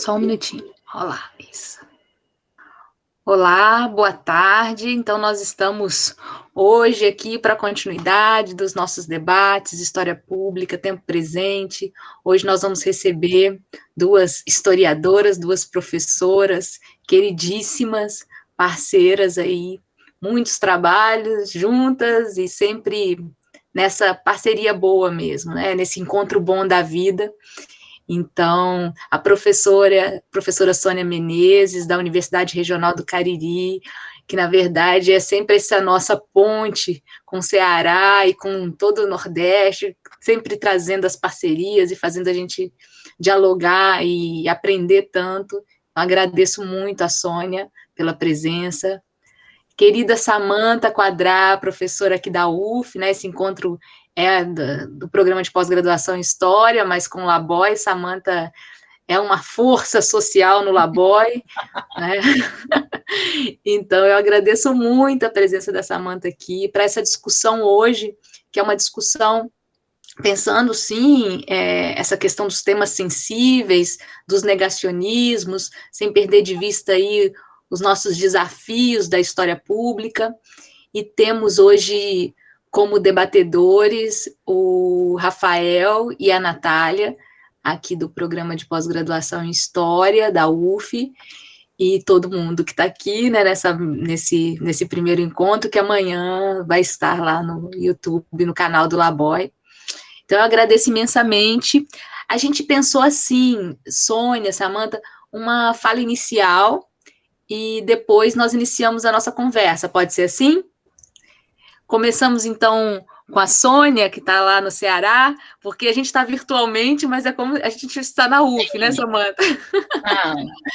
Só um minutinho. Olá, isso. Olá, boa tarde. Então, nós estamos hoje aqui para a continuidade dos nossos debates, história pública, tempo presente. Hoje nós vamos receber duas historiadoras, duas professoras queridíssimas, parceiras aí, muitos trabalhos juntas e sempre nessa parceria boa mesmo, né? Nesse encontro bom da vida. Então, a professora, professora Sônia Menezes, da Universidade Regional do Cariri, que na verdade é sempre essa nossa ponte com o Ceará e com todo o Nordeste, sempre trazendo as parcerias e fazendo a gente dialogar e aprender tanto. Agradeço muito a Sônia pela presença. Querida Samanta Quadrá, professora aqui da UF, né, esse encontro é do, do programa de pós-graduação em História, mas com o Laboy, Samanta é uma força social no Laboy, né? Então, eu agradeço muito a presença da Samanta aqui para essa discussão hoje, que é uma discussão pensando, sim, é, essa questão dos temas sensíveis, dos negacionismos, sem perder de vista aí os nossos desafios da história pública, e temos hoje como debatedores o Rafael e a Natália, aqui do programa de pós-graduação em História da UF, e todo mundo que está aqui né, nessa, nesse, nesse primeiro encontro, que amanhã vai estar lá no YouTube, no canal do Laboy. Então, eu agradeço imensamente. A gente pensou assim, Sônia, Samanta, uma fala inicial, e depois nós iniciamos a nossa conversa, pode ser assim? Começamos, então, com a Sônia, que está lá no Ceará, porque a gente está virtualmente, mas é como a gente está na UF, né, Sim. né, Samanta? Ah,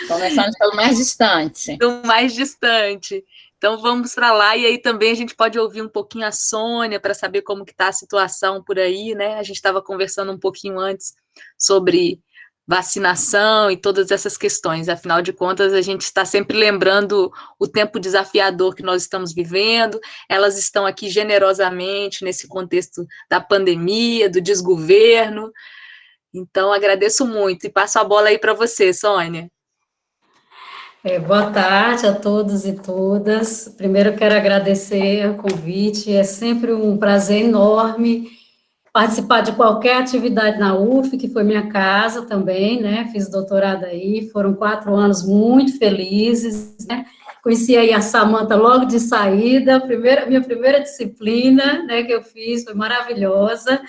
começamos pelo mais distante. Do mais distante. Então, vamos para lá, e aí também a gente pode ouvir um pouquinho a Sônia, para saber como que está a situação por aí, né? A gente estava conversando um pouquinho antes sobre vacinação e todas essas questões. Afinal de contas, a gente está sempre lembrando o tempo desafiador que nós estamos vivendo. Elas estão aqui generosamente nesse contexto da pandemia, do desgoverno. Então, agradeço muito e passo a bola aí para você, Sônia. É, boa tarde a todos e todas. Primeiro, quero agradecer o convite. É sempre um prazer enorme participar de qualquer atividade na UF, que foi minha casa também, né, fiz doutorado aí, foram quatro anos muito felizes, né, conheci aí a Samanta logo de saída, primeira, minha primeira disciplina, né, que eu fiz, foi maravilhosa,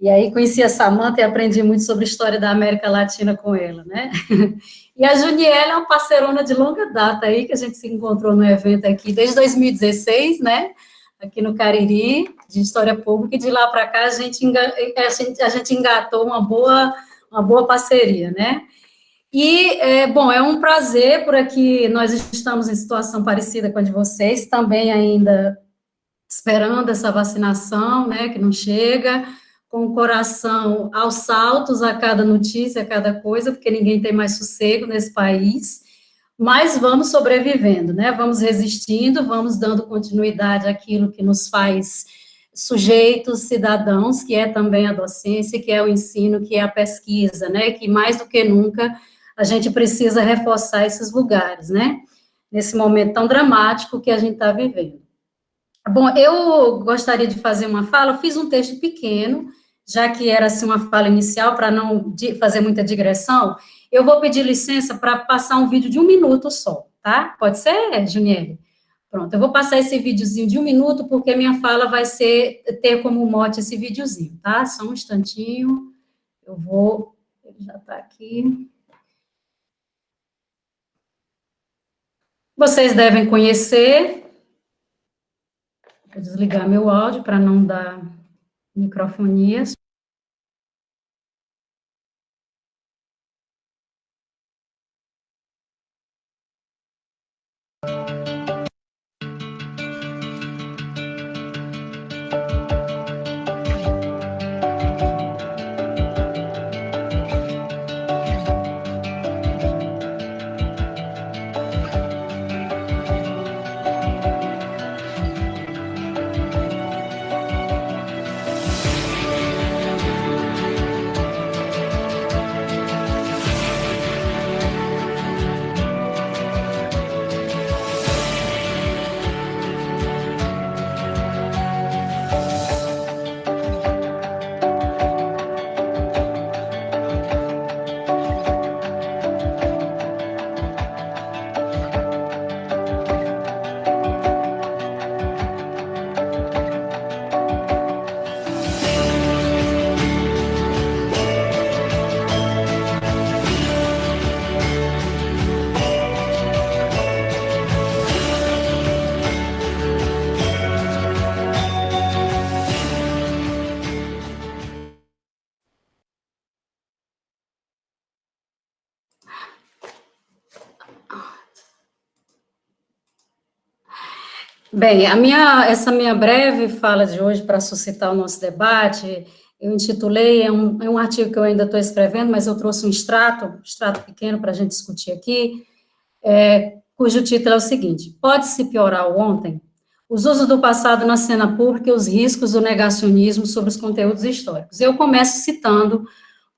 e aí conheci a Samanta e aprendi muito sobre a história da América Latina com ela, né, e a Juniela é uma parceirona de longa data aí, que a gente se encontrou no evento aqui desde 2016, né, aqui no Cariri, de História Pública, e de lá para cá a gente, a gente, engatou uma boa, uma boa parceria, né? E, é, bom, é um prazer por aqui, nós estamos em situação parecida com a de vocês, também ainda esperando essa vacinação, né, que não chega, com o coração aos saltos a cada notícia, a cada coisa, porque ninguém tem mais sossego nesse país, mas vamos sobrevivendo, né? Vamos resistindo, vamos dando continuidade àquilo que nos faz sujeitos, cidadãos, que é também a docência, que é o ensino, que é a pesquisa, né? Que mais do que nunca a gente precisa reforçar esses lugares, né? Nesse momento tão dramático que a gente está vivendo. Bom, eu gostaria de fazer uma fala, eu fiz um texto pequeno, já que era assim uma fala inicial, para não fazer muita digressão, eu vou pedir licença para passar um vídeo de um minuto só, tá? Pode ser, Juniele? Pronto, eu vou passar esse videozinho de um minuto, porque minha fala vai ser, ter como mote esse videozinho, tá? Só um instantinho, eu vou, ele já está aqui. Vocês devem conhecer, vou desligar meu áudio para não dar microfonia. Bem, a minha, essa minha breve fala de hoje, para suscitar o nosso debate, eu intitulei, é um, é um artigo que eu ainda estou escrevendo, mas eu trouxe um extrato, um extrato pequeno para a gente discutir aqui, é, cujo título é o seguinte, pode-se piorar o ontem? Os usos do passado na cena pública e os riscos do negacionismo sobre os conteúdos históricos. Eu começo citando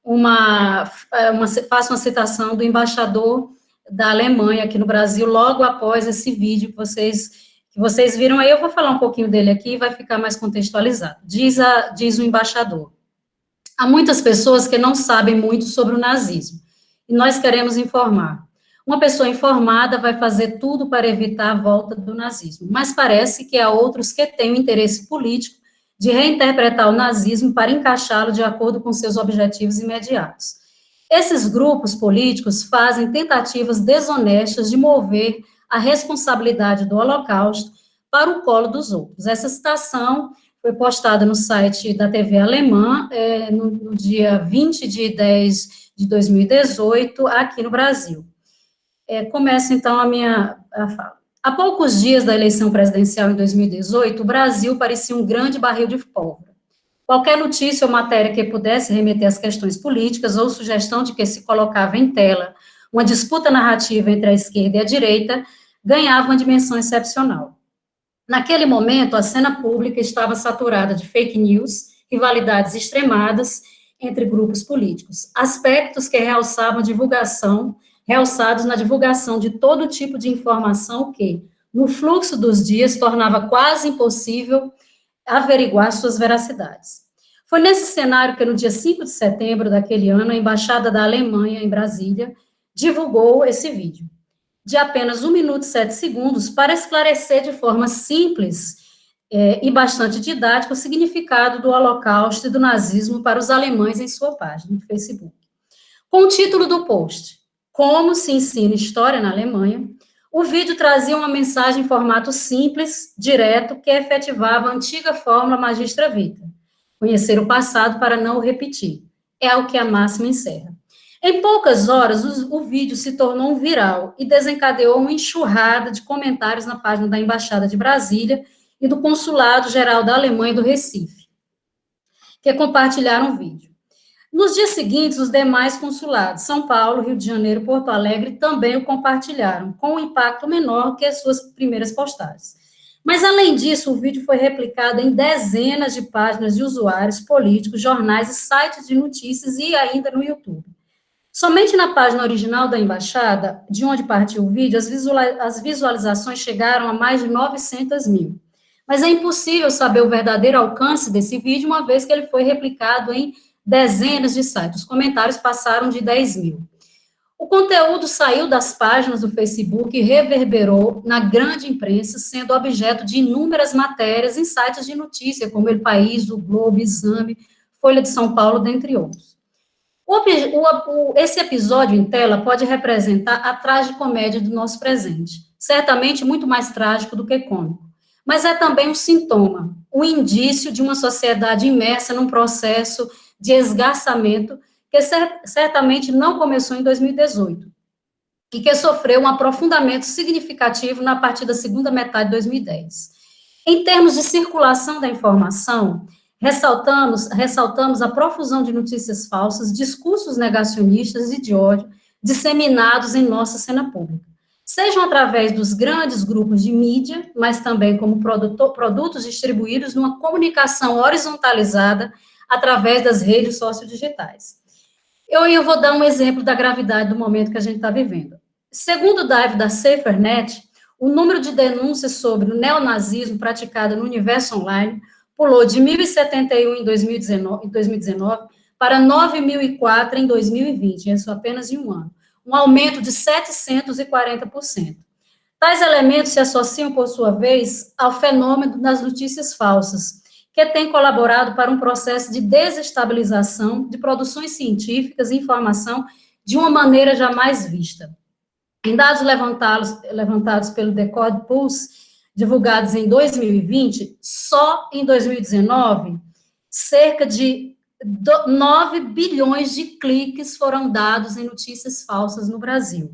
uma, é, uma faço uma citação do embaixador da Alemanha aqui no Brasil, logo após esse vídeo que vocês vocês viram aí, eu vou falar um pouquinho dele aqui vai ficar mais contextualizado. Diz, a, diz o embaixador, há muitas pessoas que não sabem muito sobre o nazismo, e nós queremos informar. Uma pessoa informada vai fazer tudo para evitar a volta do nazismo, mas parece que há outros que têm o interesse político de reinterpretar o nazismo para encaixá-lo de acordo com seus objetivos imediatos. Esses grupos políticos fazem tentativas desonestas de mover a responsabilidade do Holocausto para o colo dos outros. Essa citação foi postada no site da TV alemã é, no, no, dia 20 de 10 de 2018, aqui no Brasil. É, começa, então, a minha a fala. Há poucos dias da eleição presidencial em 2018, o Brasil parecia um grande barril de pólvora. Qualquer notícia ou matéria que pudesse remeter às questões políticas ou sugestão de que se colocava em tela uma disputa narrativa entre a esquerda e a direita ganhava uma dimensão excepcional. Naquele momento, a cena pública estava saturada de fake news, rivalidades extremadas entre grupos políticos, aspectos que realçavam divulgação realçados na divulgação de todo tipo de informação que, no fluxo dos dias, tornava quase impossível averiguar suas veracidades. Foi nesse cenário que, no dia 5 de setembro daquele ano, a Embaixada da Alemanha, em Brasília, divulgou esse vídeo, de apenas 1 minuto e 7 segundos, para esclarecer de forma simples é, e bastante didática o significado do Holocausto e do nazismo para os alemães em sua página no Facebook. Com o título do post, como se ensina história na Alemanha, o vídeo trazia uma mensagem em formato simples, direto, que efetivava a antiga fórmula magistra vita. Conhecer o passado para não o repetir. É o que a máxima encerra. Em poucas horas, o, o vídeo se tornou um viral e desencadeou uma enxurrada de comentários na página da Embaixada de Brasília e do Consulado Geral da Alemanha do Recife, que compartilharam o vídeo. Nos dias seguintes, os demais consulados, São Paulo, Rio de Janeiro Porto Alegre, também o compartilharam, com um impacto menor que as suas primeiras postagens. Mas, além disso, o vídeo foi replicado em dezenas de páginas de usuários, políticos, jornais e sites de notícias e ainda no YouTube. Somente na página original da embaixada, de onde partiu o vídeo, as visualizações chegaram a mais de 900 mil. Mas é impossível saber o verdadeiro alcance desse vídeo, uma vez que ele foi replicado em dezenas de sites. Os comentários passaram de 10 mil. O conteúdo saiu das páginas do Facebook e reverberou na grande imprensa, sendo objeto de inúmeras matérias em sites de notícia, como El País, o Globo, Exame, Folha de São Paulo, dentre outros. O, o, esse episódio em tela pode representar a tragicomédia do nosso presente, certamente muito mais trágico do que cômico, mas é também um sintoma, um indício de uma sociedade imersa num processo de esgarçamento, que certamente não começou em 2018, e que sofreu um aprofundamento significativo na partir da segunda metade de 2010. Em termos de circulação da informação, ressaltamos, ressaltamos a profusão de notícias falsas, discursos negacionistas e de ódio disseminados em nossa cena pública, sejam através dos grandes grupos de mídia, mas também como produtor, produtos distribuídos numa comunicação horizontalizada através das redes sociodigitais. Eu, eu vou dar um exemplo da gravidade do momento que a gente está vivendo. Segundo o DAIV da SaferNet, o número de denúncias sobre o neonazismo praticado no universo online pulou de 1.071 em 2019, em 2019 para 9.004 em 2020, isso apenas em um ano, um aumento de 740%. Tais elementos se associam, por sua vez, ao fenômeno das notícias falsas, que tem colaborado para um processo de desestabilização de produções científicas e informação de uma maneira jamais vista. Em dados levantados, levantados pelo Decode Pulse, divulgados em 2020, só em 2019, cerca de 9 bilhões de cliques foram dados em notícias falsas no Brasil.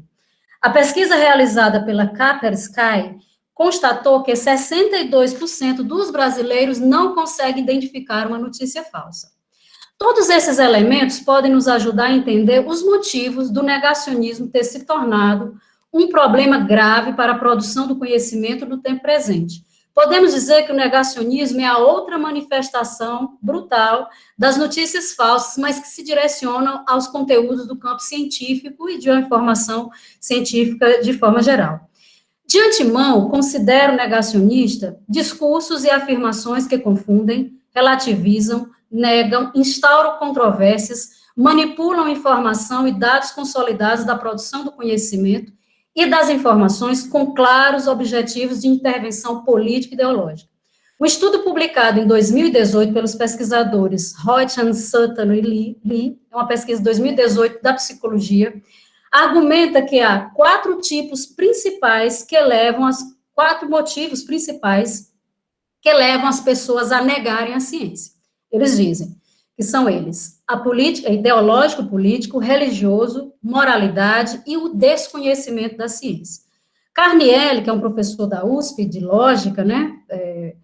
A pesquisa realizada pela Caper Sky constatou que 62% dos brasileiros não conseguem identificar uma notícia falsa. Todos esses elementos podem nos ajudar a entender os motivos do negacionismo ter se tornado um problema grave para a produção do conhecimento no tempo presente. Podemos dizer que o negacionismo é a outra manifestação brutal das notícias falsas, mas que se direcionam aos conteúdos do campo científico e de uma informação científica de forma geral. De antemão, considero negacionista discursos e afirmações que confundem, relativizam, negam, instauram controvérsias, manipulam informação e dados consolidados da produção do conhecimento e das informações com claros objetivos de intervenção política e ideológica. Um estudo publicado em 2018 pelos pesquisadores Reutjan, Sutton e Lee, é uma pesquisa de 2018 da psicologia, argumenta que há quatro tipos principais que levam as quatro motivos principais que levam as pessoas a negarem a ciência. Eles dizem que são eles: a política, ideológico, político, religioso, moralidade e o desconhecimento da ciência. Carnielli, que é um professor da USP de lógica, né, é,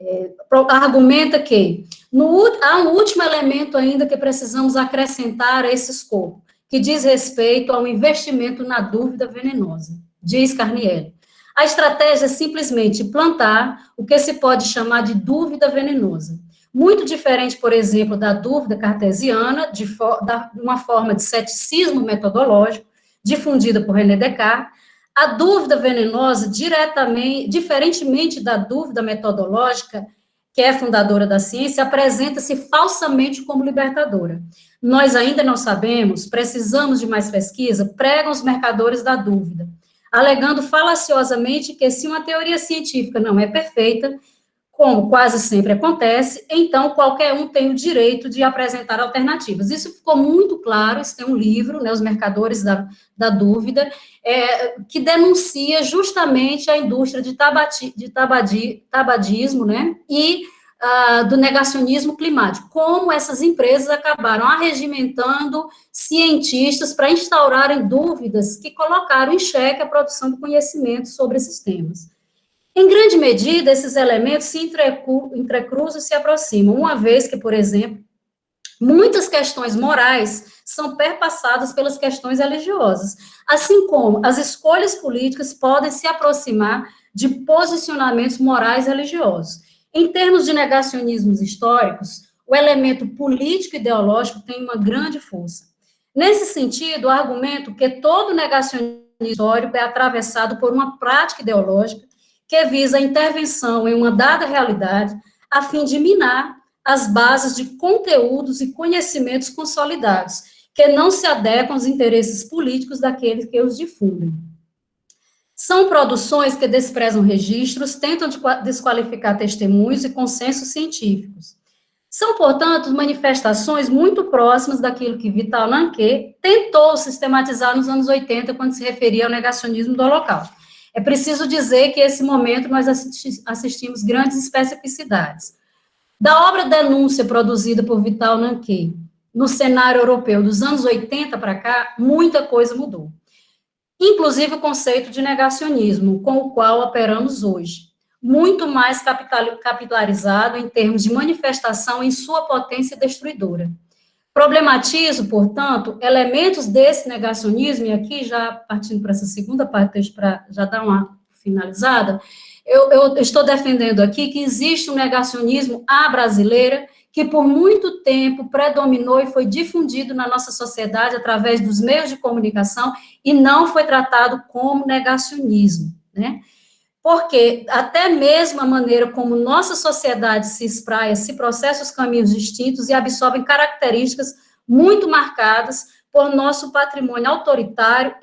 é, argumenta que no, há um último elemento ainda que precisamos acrescentar a esse escopo, que diz respeito ao investimento na dúvida venenosa, diz Carnielli. A estratégia é simplesmente plantar o que se pode chamar de dúvida venenosa muito diferente, por exemplo, da dúvida cartesiana, de, da, uma forma de ceticismo metodológico, difundida por René Descartes, a dúvida venenosa, diretamente, diferentemente da dúvida metodológica, que é fundadora da ciência, apresenta-se falsamente como libertadora. Nós ainda não sabemos, precisamos de mais pesquisa, pregam os mercadores da dúvida, alegando falaciosamente que se uma teoria científica não é perfeita, como quase sempre acontece, então qualquer um tem o direito de apresentar alternativas. Isso ficou muito claro, isso tem um livro, né, Os Mercadores da, da Dúvida, é, que denuncia justamente a indústria de, tabati, de tabadi, tabadismo, né, e uh, do negacionismo climático, como essas empresas acabaram arregimentando cientistas para instaurarem dúvidas que colocaram em xeque a produção do conhecimento sobre esses temas. Em grande medida, esses elementos se entrecruzam e se aproximam, uma vez que, por exemplo, muitas questões morais são perpassadas pelas questões religiosas, assim como as escolhas políticas podem se aproximar de posicionamentos morais religiosos. Em termos de negacionismos históricos, o elemento político-ideológico tem uma grande força. Nesse sentido, o argumento que todo negacionismo histórico é atravessado por uma prática ideológica que visa a intervenção em uma dada realidade, a fim de minar as bases de conteúdos e conhecimentos consolidados, que não se adequam aos interesses políticos daqueles que os difundem. São produções que desprezam registros, tentam desqualificar testemunhos e consensos científicos. São, portanto, manifestações muito próximas daquilo que Vital Lanquet tentou sistematizar nos anos 80, quando se referia ao negacionismo do Holocausto. É preciso dizer que, esse momento, nós assistimos grandes especificidades. Da obra Denúncia, produzida por Vital Nanquet, no cenário europeu dos anos 80 para cá, muita coisa mudou. Inclusive o conceito de negacionismo, com o qual operamos hoje. Muito mais capitalizado em termos de manifestação em sua potência destruidora. Problematizo, portanto, elementos desse negacionismo, e aqui já partindo para essa segunda parte, para já dar uma finalizada, eu, eu, estou defendendo aqui que existe um negacionismo à brasileira que por muito tempo predominou e foi difundido na nossa sociedade através dos meios de comunicação e não foi tratado como negacionismo, né? Porque até mesmo a maneira como nossa sociedade se espraia, se processa os caminhos distintos e absorvem características muito marcadas por nosso patrimônio autoritário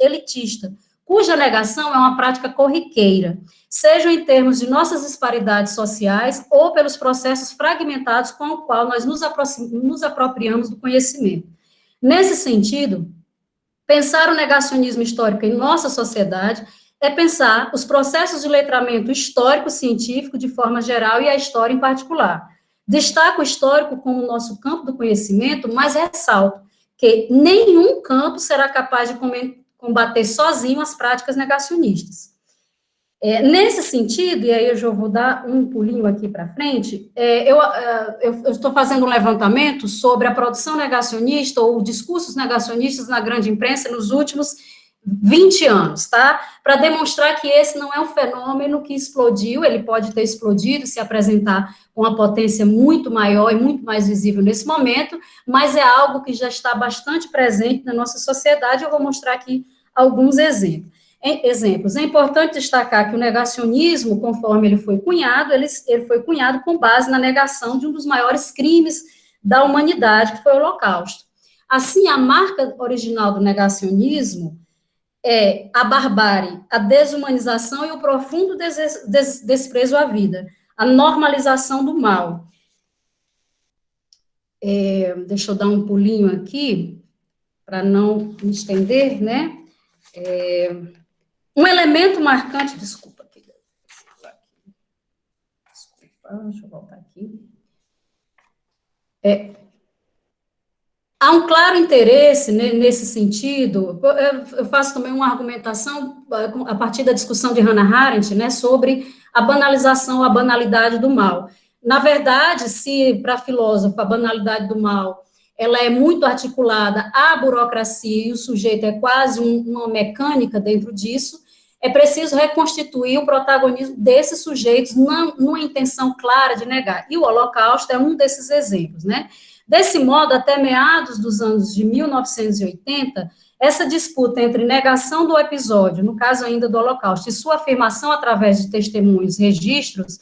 elitista, cuja negação é uma prática corriqueira, seja em termos de nossas disparidades sociais ou pelos processos fragmentados com o qual nós nos, nos apropriamos do conhecimento. Nesse sentido, pensar o negacionismo histórico em nossa sociedade é pensar os processos de letramento histórico-científico de forma geral e a história em particular. Destaco o histórico como nosso campo do conhecimento, mas ressalto que nenhum campo será capaz de combater sozinho as práticas negacionistas. É, nesse sentido, e aí eu já vou dar um pulinho aqui para frente, é, eu é, estou fazendo um levantamento sobre a produção negacionista ou discursos negacionistas na grande imprensa nos últimos 20 anos, tá? Para demonstrar que esse não é um fenômeno que explodiu, ele pode ter explodido, se apresentar com uma potência muito maior e muito mais visível nesse momento, mas é algo que já está bastante presente na nossa sociedade. Eu vou mostrar aqui alguns exemplos exemplos. É importante destacar que o negacionismo, conforme ele foi cunhado, ele, ele foi cunhado com base na negação de um dos maiores crimes da humanidade, que foi o Holocausto. Assim, a marca original do negacionismo é a barbárie, a desumanização e o profundo des des desprezo à vida, a normalização do mal. É, deixa eu dar um pulinho aqui, para não me estender, né? É, um elemento marcante, desculpa, desculpa, deixa eu voltar aqui. É, há um claro interesse nesse sentido. Eu faço também uma argumentação a partir da discussão de Hannah Arendt, né, sobre a banalização, a banalidade do mal. Na verdade, se para a filósofa a banalidade do mal ela é muito articulada à burocracia e o sujeito é quase um, uma mecânica dentro disso, é preciso reconstituir o protagonismo desses sujeitos não, numa intenção clara de negar. E o Holocausto é um desses exemplos, né? Desse modo, até meados dos anos de 1980, essa disputa entre negação do episódio, no caso ainda do Holocausto, e sua afirmação através de testemunhos, registros,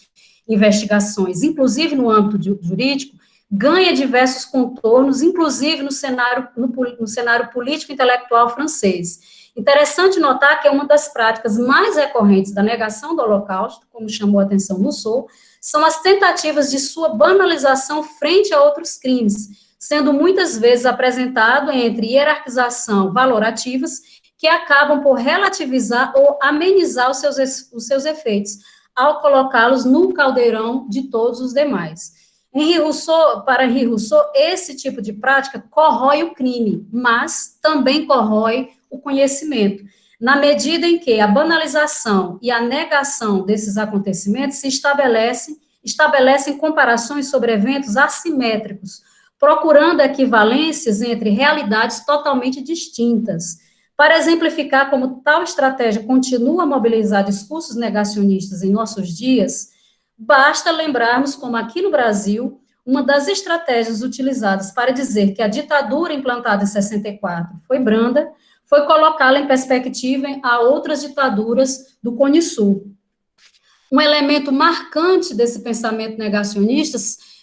investigações, inclusive no âmbito jurídico, ganha diversos contornos, inclusive no cenário, no, no cenário político-intelectual francês Interessante notar que é uma das práticas mais recorrentes da negação do Holocausto, como chamou a atenção no Sul, são as tentativas de sua banalização frente a outros crimes, sendo muitas vezes apresentado entre hierarquização valorativas que acabam por relativizar ou amenizar os seus, os seus efeitos, ao colocá-los no caldeirão de todos os demais. Henri Rousseau, para Henri Rousseau, esse tipo de prática corrói o crime, mas também corrói o conhecimento, na medida em que a banalização e a negação desses acontecimentos se estabelecem, estabelecem comparações sobre eventos assimétricos, procurando equivalências entre realidades totalmente distintas. Para exemplificar como tal estratégia continua a mobilizar discursos negacionistas em nossos dias, basta lembrarmos como aqui no Brasil, uma das estratégias utilizadas para dizer que a ditadura implantada em 64 foi branda, foi colocá-la em perspectiva a outras ditaduras do Cone Sul. Um elemento marcante desse pensamento negacionista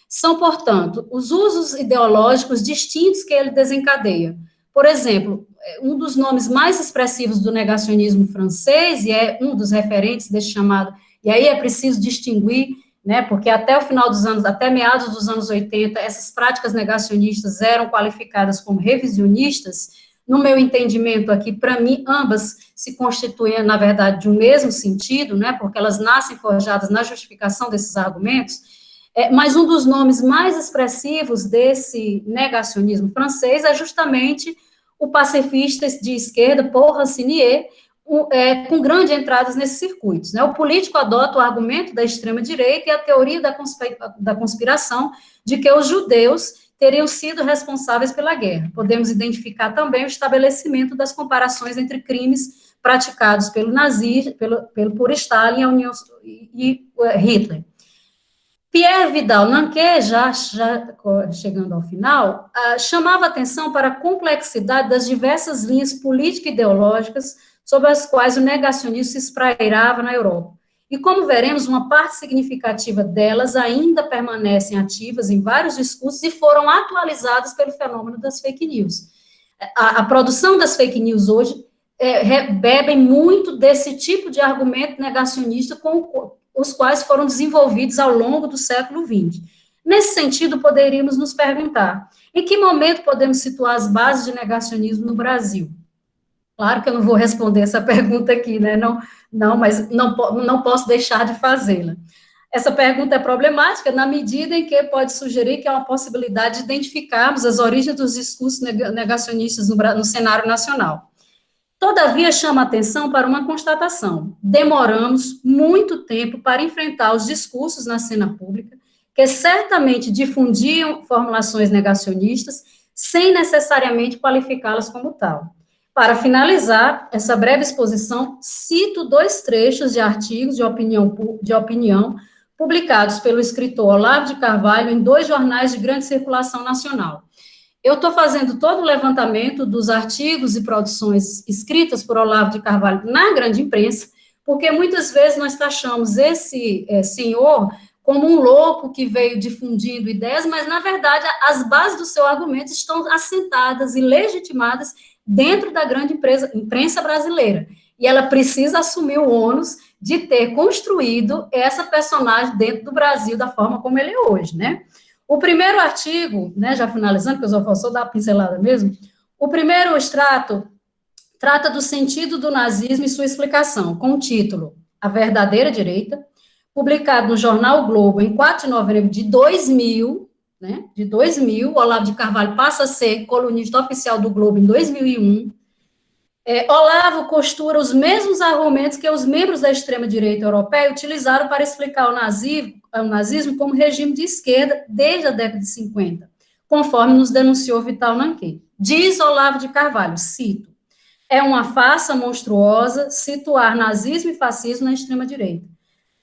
são, portanto, os usos ideológicos distintos que ele desencadeia. Por exemplo, um dos nomes mais expressivos do negacionismo francês, e é um dos referentes desse chamado, e aí é preciso distinguir, né, porque até o final dos anos, até meados dos anos 80, essas práticas negacionistas eram qualificadas como revisionistas, no meu entendimento aqui, para mim, ambas se constituem, na verdade, de um mesmo sentido, né, porque elas nascem forjadas na justificação desses argumentos, é, mas um dos nomes mais expressivos desse negacionismo francês é justamente o pacifista de esquerda, Paul Rancinier, é, com grandes entradas nesses circuitos. Né? O político adota o argumento da extrema-direita e a teoria da, da conspiração de que os judeus teriam sido responsáveis pela guerra. Podemos identificar também o estabelecimento das comparações entre crimes praticados pelo nazismo, pelo, pelo, por Stalin União, e, e uh, Hitler. Pierre Vidal Nanquet, já, já chegando ao final, uh, chamava atenção para a complexidade das diversas linhas político-ideológicas sobre as quais o negacionismo se esprairava na Europa. E como veremos, uma parte significativa delas ainda permanecem ativas em vários discursos e foram atualizadas pelo fenômeno das fake news. A, a produção das fake news hoje é, muito desse tipo de argumento negacionista com os quais foram desenvolvidos ao longo do século XX. Nesse sentido, poderíamos nos perguntar, em que momento podemos situar as bases de negacionismo no Brasil? Claro que eu não vou responder essa pergunta aqui, né? Não, não mas não, não posso deixar de fazê-la. Essa pergunta é problemática na medida em que pode sugerir que há uma possibilidade de identificarmos as origens dos discursos negacionistas no, no cenário nacional. Todavia, chama atenção para uma constatação: demoramos muito tempo para enfrentar os discursos na cena pública, que certamente difundiam formulações negacionistas, sem necessariamente qualificá-las como tal. Para finalizar essa breve exposição, cito dois trechos de artigos de opinião, de opinião publicados pelo escritor Olavo de Carvalho em dois jornais de grande circulação nacional. Eu estou fazendo todo o levantamento dos artigos e produções escritas por Olavo de Carvalho na grande imprensa, porque muitas vezes nós taxamos esse é, senhor como um louco que veio difundindo ideias, mas, na verdade, as bases do seu argumento estão assentadas e legitimadas dentro da grande empresa, imprensa brasileira. E ela precisa assumir o ônus de ter construído essa personagem dentro do Brasil da forma como ele é hoje, né? O primeiro artigo, né, já finalizando, que eu só só dar pincelada mesmo, o primeiro extrato trata do sentido do nazismo e sua explicação, com o título A Verdadeira Direita, publicado no jornal Globo em 4 de novembro de 2000, né, de 2000, Olavo de Carvalho passa a ser colunista oficial do Globo em 2001, é, Olavo costura os mesmos argumentos que os membros da extrema-direita europeia utilizaram para explicar o nazismo, o nazismo como regime de esquerda desde a década de 50, conforme nos denunciou Vital Nanquet. Diz Olavo de Carvalho, cito, é uma farsa monstruosa situar nazismo e fascismo na extrema-direita,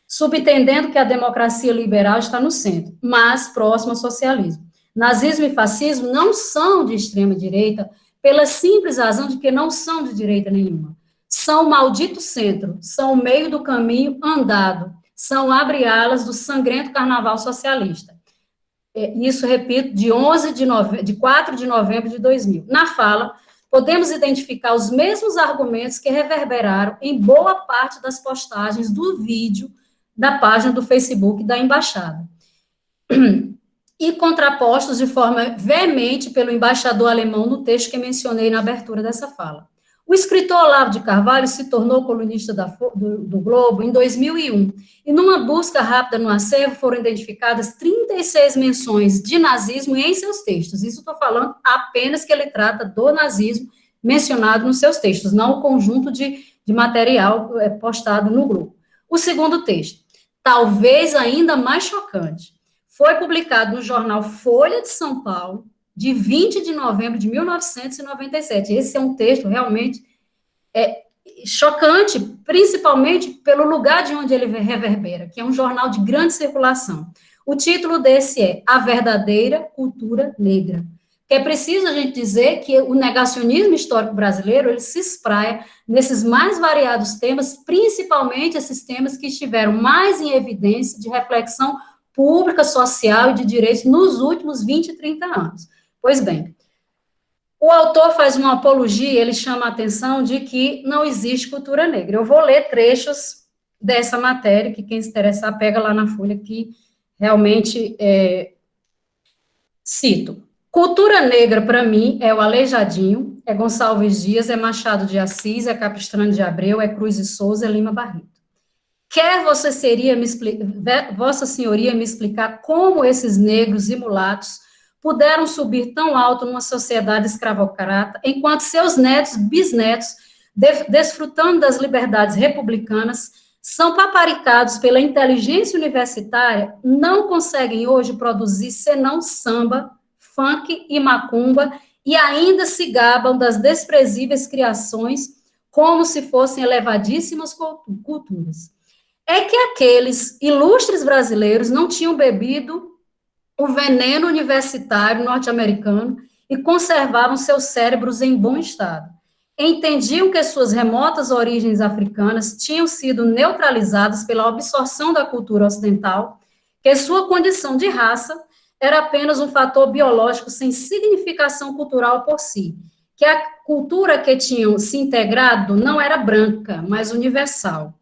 subentendendo que a democracia liberal está no centro, mas próximo ao socialismo. Nazismo e fascismo não são de extrema-direita, pela simples razão de que não são de direita nenhuma. São o maldito centro, são o meio do caminho andado, são abre-alas do sangrento carnaval socialista. É, isso, repito, de 11 de, nove... de 4 de novembro de 2000. Na fala, podemos identificar os mesmos argumentos que reverberaram em boa parte das postagens do vídeo da página do Facebook da embaixada e contrapostos de forma veemente pelo embaixador alemão no texto que mencionei na abertura dessa fala. O escritor Olavo de Carvalho se tornou colunista da, do, do, Globo em 2001, e numa busca rápida no acervo foram identificadas 36 menções de nazismo em seus textos. Isso estou falando apenas que ele trata do nazismo mencionado nos seus textos, não o conjunto de, de material é, postado no Globo. O segundo texto, talvez ainda mais chocante, foi publicado no jornal Folha de São Paulo, de 20 de novembro de 1997. Esse é um texto realmente é, chocante, principalmente pelo lugar de onde ele reverbera, que é um jornal de grande circulação. O título desse é A Verdadeira Cultura Negra. Que é preciso a gente dizer que o negacionismo histórico brasileiro, ele se espraia nesses mais variados temas, principalmente esses temas que estiveram mais em evidência de reflexão pública, social e de direitos nos últimos 20, 30 anos. Pois bem, o autor faz uma apologia, ele chama a atenção de que não existe cultura negra. Eu vou ler trechos dessa matéria, que quem se interessar pega lá na folha, que realmente é, cito. Cultura negra, para mim, é o Aleijadinho, é Gonçalves Dias, é Machado de Assis, é Capistrano de Abreu, é Cruz e Souza, é Lima Barreto. Quer você seria me Vossa Senhoria me explicar como esses negros e mulatos puderam subir tão alto numa sociedade escravocrata, enquanto seus netos, bisnetos, desfrutando das liberdades republicanas, são paparicados pela inteligência universitária, não conseguem hoje produzir senão samba, funk e macumba, e ainda se gabam das desprezíveis criações como se fossem elevadíssimas culturas é que aqueles ilustres brasileiros não tinham bebido o veneno universitário norte-americano e conservavam seus cérebros em bom estado. Entendiam que suas remotas origens africanas tinham sido neutralizadas pela absorção da cultura ocidental, que sua condição de raça era apenas um fator biológico sem significação cultural por si, que a cultura que tinham se integrado não era branca, mas universal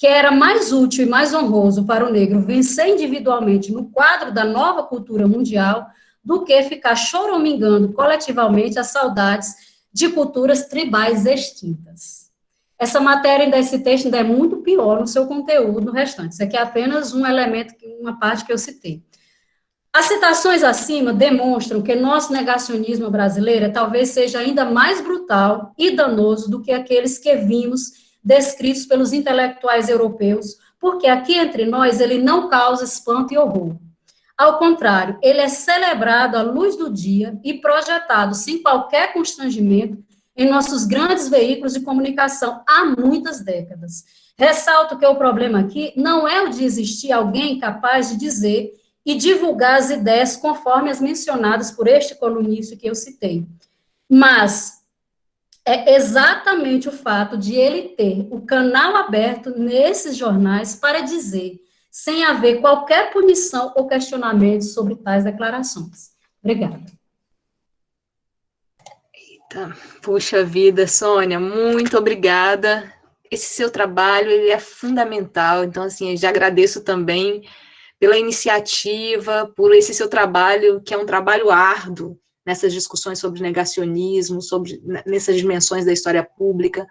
que era mais útil e mais honroso para o negro vencer individualmente no quadro da nova cultura mundial do que ficar choromingando coletivamente as saudades de culturas tribais extintas. Essa matéria desse texto ainda é muito pior no seu conteúdo no restante. Isso aqui é apenas um elemento, uma parte que eu citei. As citações acima demonstram que nosso negacionismo brasileiro talvez seja ainda mais brutal e danoso do que aqueles que vimos descritos pelos intelectuais europeus, porque aqui entre nós ele não causa espanto e horror. Ao contrário, ele é celebrado à luz do dia e projetado sem qualquer constrangimento em nossos grandes veículos de comunicação há muitas décadas. Ressalto que o problema aqui não é o de existir alguém capaz de dizer e divulgar as ideias conforme as mencionadas por este colunista que eu citei, mas é exatamente o fato de ele ter o canal aberto nesses jornais para dizer, sem haver qualquer punição ou questionamento sobre tais declarações. Obrigada. Eita, puxa vida, Sônia, muito obrigada. Esse seu trabalho, ele é fundamental, então, assim, eu já agradeço também pela iniciativa, por esse seu trabalho, que é um trabalho árduo, nessas discussões sobre negacionismo, sobre nessas dimensões da história pública.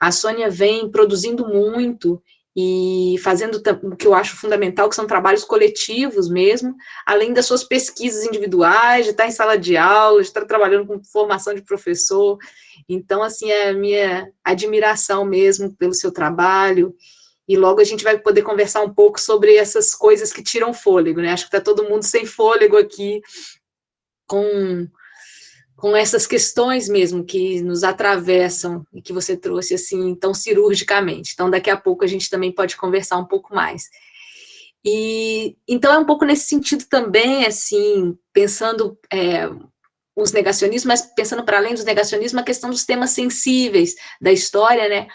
A Sônia vem produzindo muito e fazendo o que eu acho fundamental, que são trabalhos coletivos mesmo, além das suas pesquisas individuais, de estar em sala de aula, de estar trabalhando com formação de professor. Então, assim, é a minha admiração mesmo pelo seu trabalho, e logo a gente vai poder conversar um pouco sobre essas coisas que tiram fôlego, né? Acho que está todo mundo sem fôlego aqui, com, com essas questões mesmo que nos atravessam e que você trouxe assim tão cirurgicamente. Então, daqui a pouco a gente também pode conversar um pouco mais. E então é um pouco nesse sentido também, assim, pensando é, os negacionismos, mas pensando para além dos negacionismos, a questão dos temas sensíveis da história, né?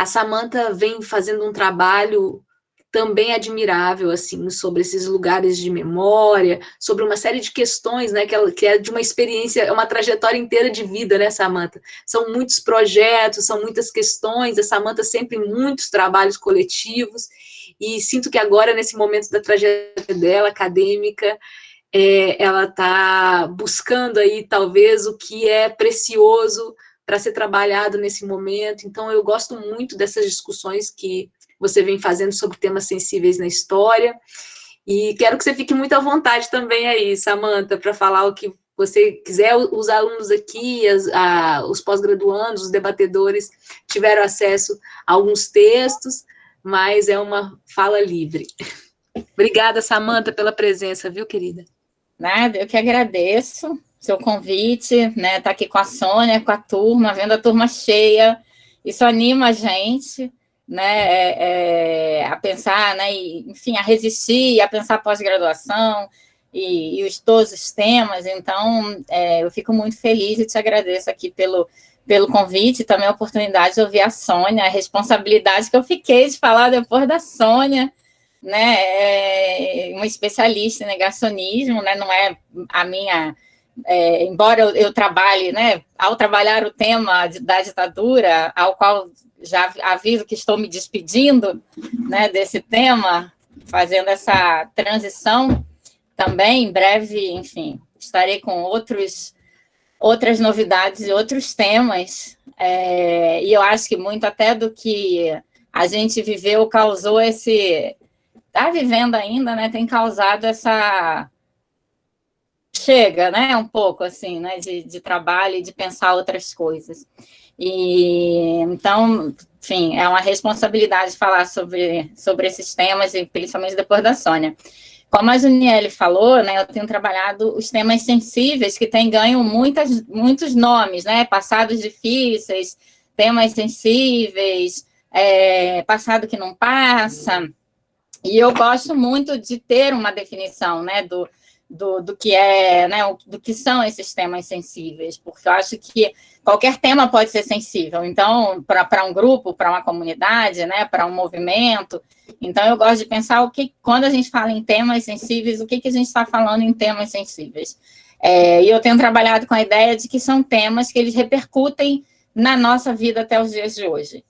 A Samantha vem fazendo um trabalho também admirável, assim, sobre esses lugares de memória, sobre uma série de questões, né, que, ela, que é de uma experiência, é uma trajetória inteira de vida, né, Samantha? São muitos projetos, são muitas questões, a Samantha sempre em muitos trabalhos coletivos, e sinto que agora, nesse momento da trajetória dela, acadêmica, é, ela está buscando aí, talvez, o que é precioso para ser trabalhado nesse momento, então eu gosto muito dessas discussões que você vem fazendo sobre temas sensíveis na história. E quero que você fique muito à vontade também aí, Samanta, para falar o que você quiser. Os alunos aqui, as, a, os pós-graduandos, os debatedores tiveram acesso a alguns textos, mas é uma fala livre. Obrigada, Samanta, pela presença, viu, querida? Nada, eu que agradeço seu convite, né? Tá aqui com a Sônia, com a turma, vendo a turma cheia. Isso anima a gente né, é, é, a pensar, né, e, enfim, a resistir, a pensar pós-graduação e, e, os, todos os temas. Então, é, eu fico muito feliz e te agradeço aqui pelo, pelo convite, também a oportunidade de ouvir a Sônia, a responsabilidade que eu fiquei de falar depois da Sônia, né, é uma especialista em negacionismo, né, não é a minha... É, embora eu, eu, trabalhe, né, ao trabalhar o tema de, da ditadura, ao qual já aviso que estou me despedindo né, desse tema, fazendo essa transição também, em breve, enfim, estarei com outros, outras novidades e outros temas, é, e eu acho que muito até do que a gente viveu causou esse... Está vivendo ainda, né? Tem causado essa... Chega, né? Um pouco, assim, né? De, de trabalho e de pensar outras coisas. E, então, enfim, é uma responsabilidade falar sobre, sobre esses temas, e principalmente depois da Sônia. Como a Juniele falou, né, eu tenho trabalhado os temas sensíveis, que têm ganho muitas, muitos nomes, né, passados difíceis, temas sensíveis, é, passado que não passa, e eu gosto muito de ter uma definição, né, do, do, do que é, né, do que são esses temas sensíveis, porque eu acho que qualquer tema pode ser sensível. Então, para um grupo, para uma comunidade, né, para um movimento. Então, eu gosto de pensar o que, quando a gente fala em temas sensíveis, o que, que a gente está falando em temas sensíveis. É, e eu tenho trabalhado com a ideia de que são temas que eles repercutem na nossa vida até os dias de hoje.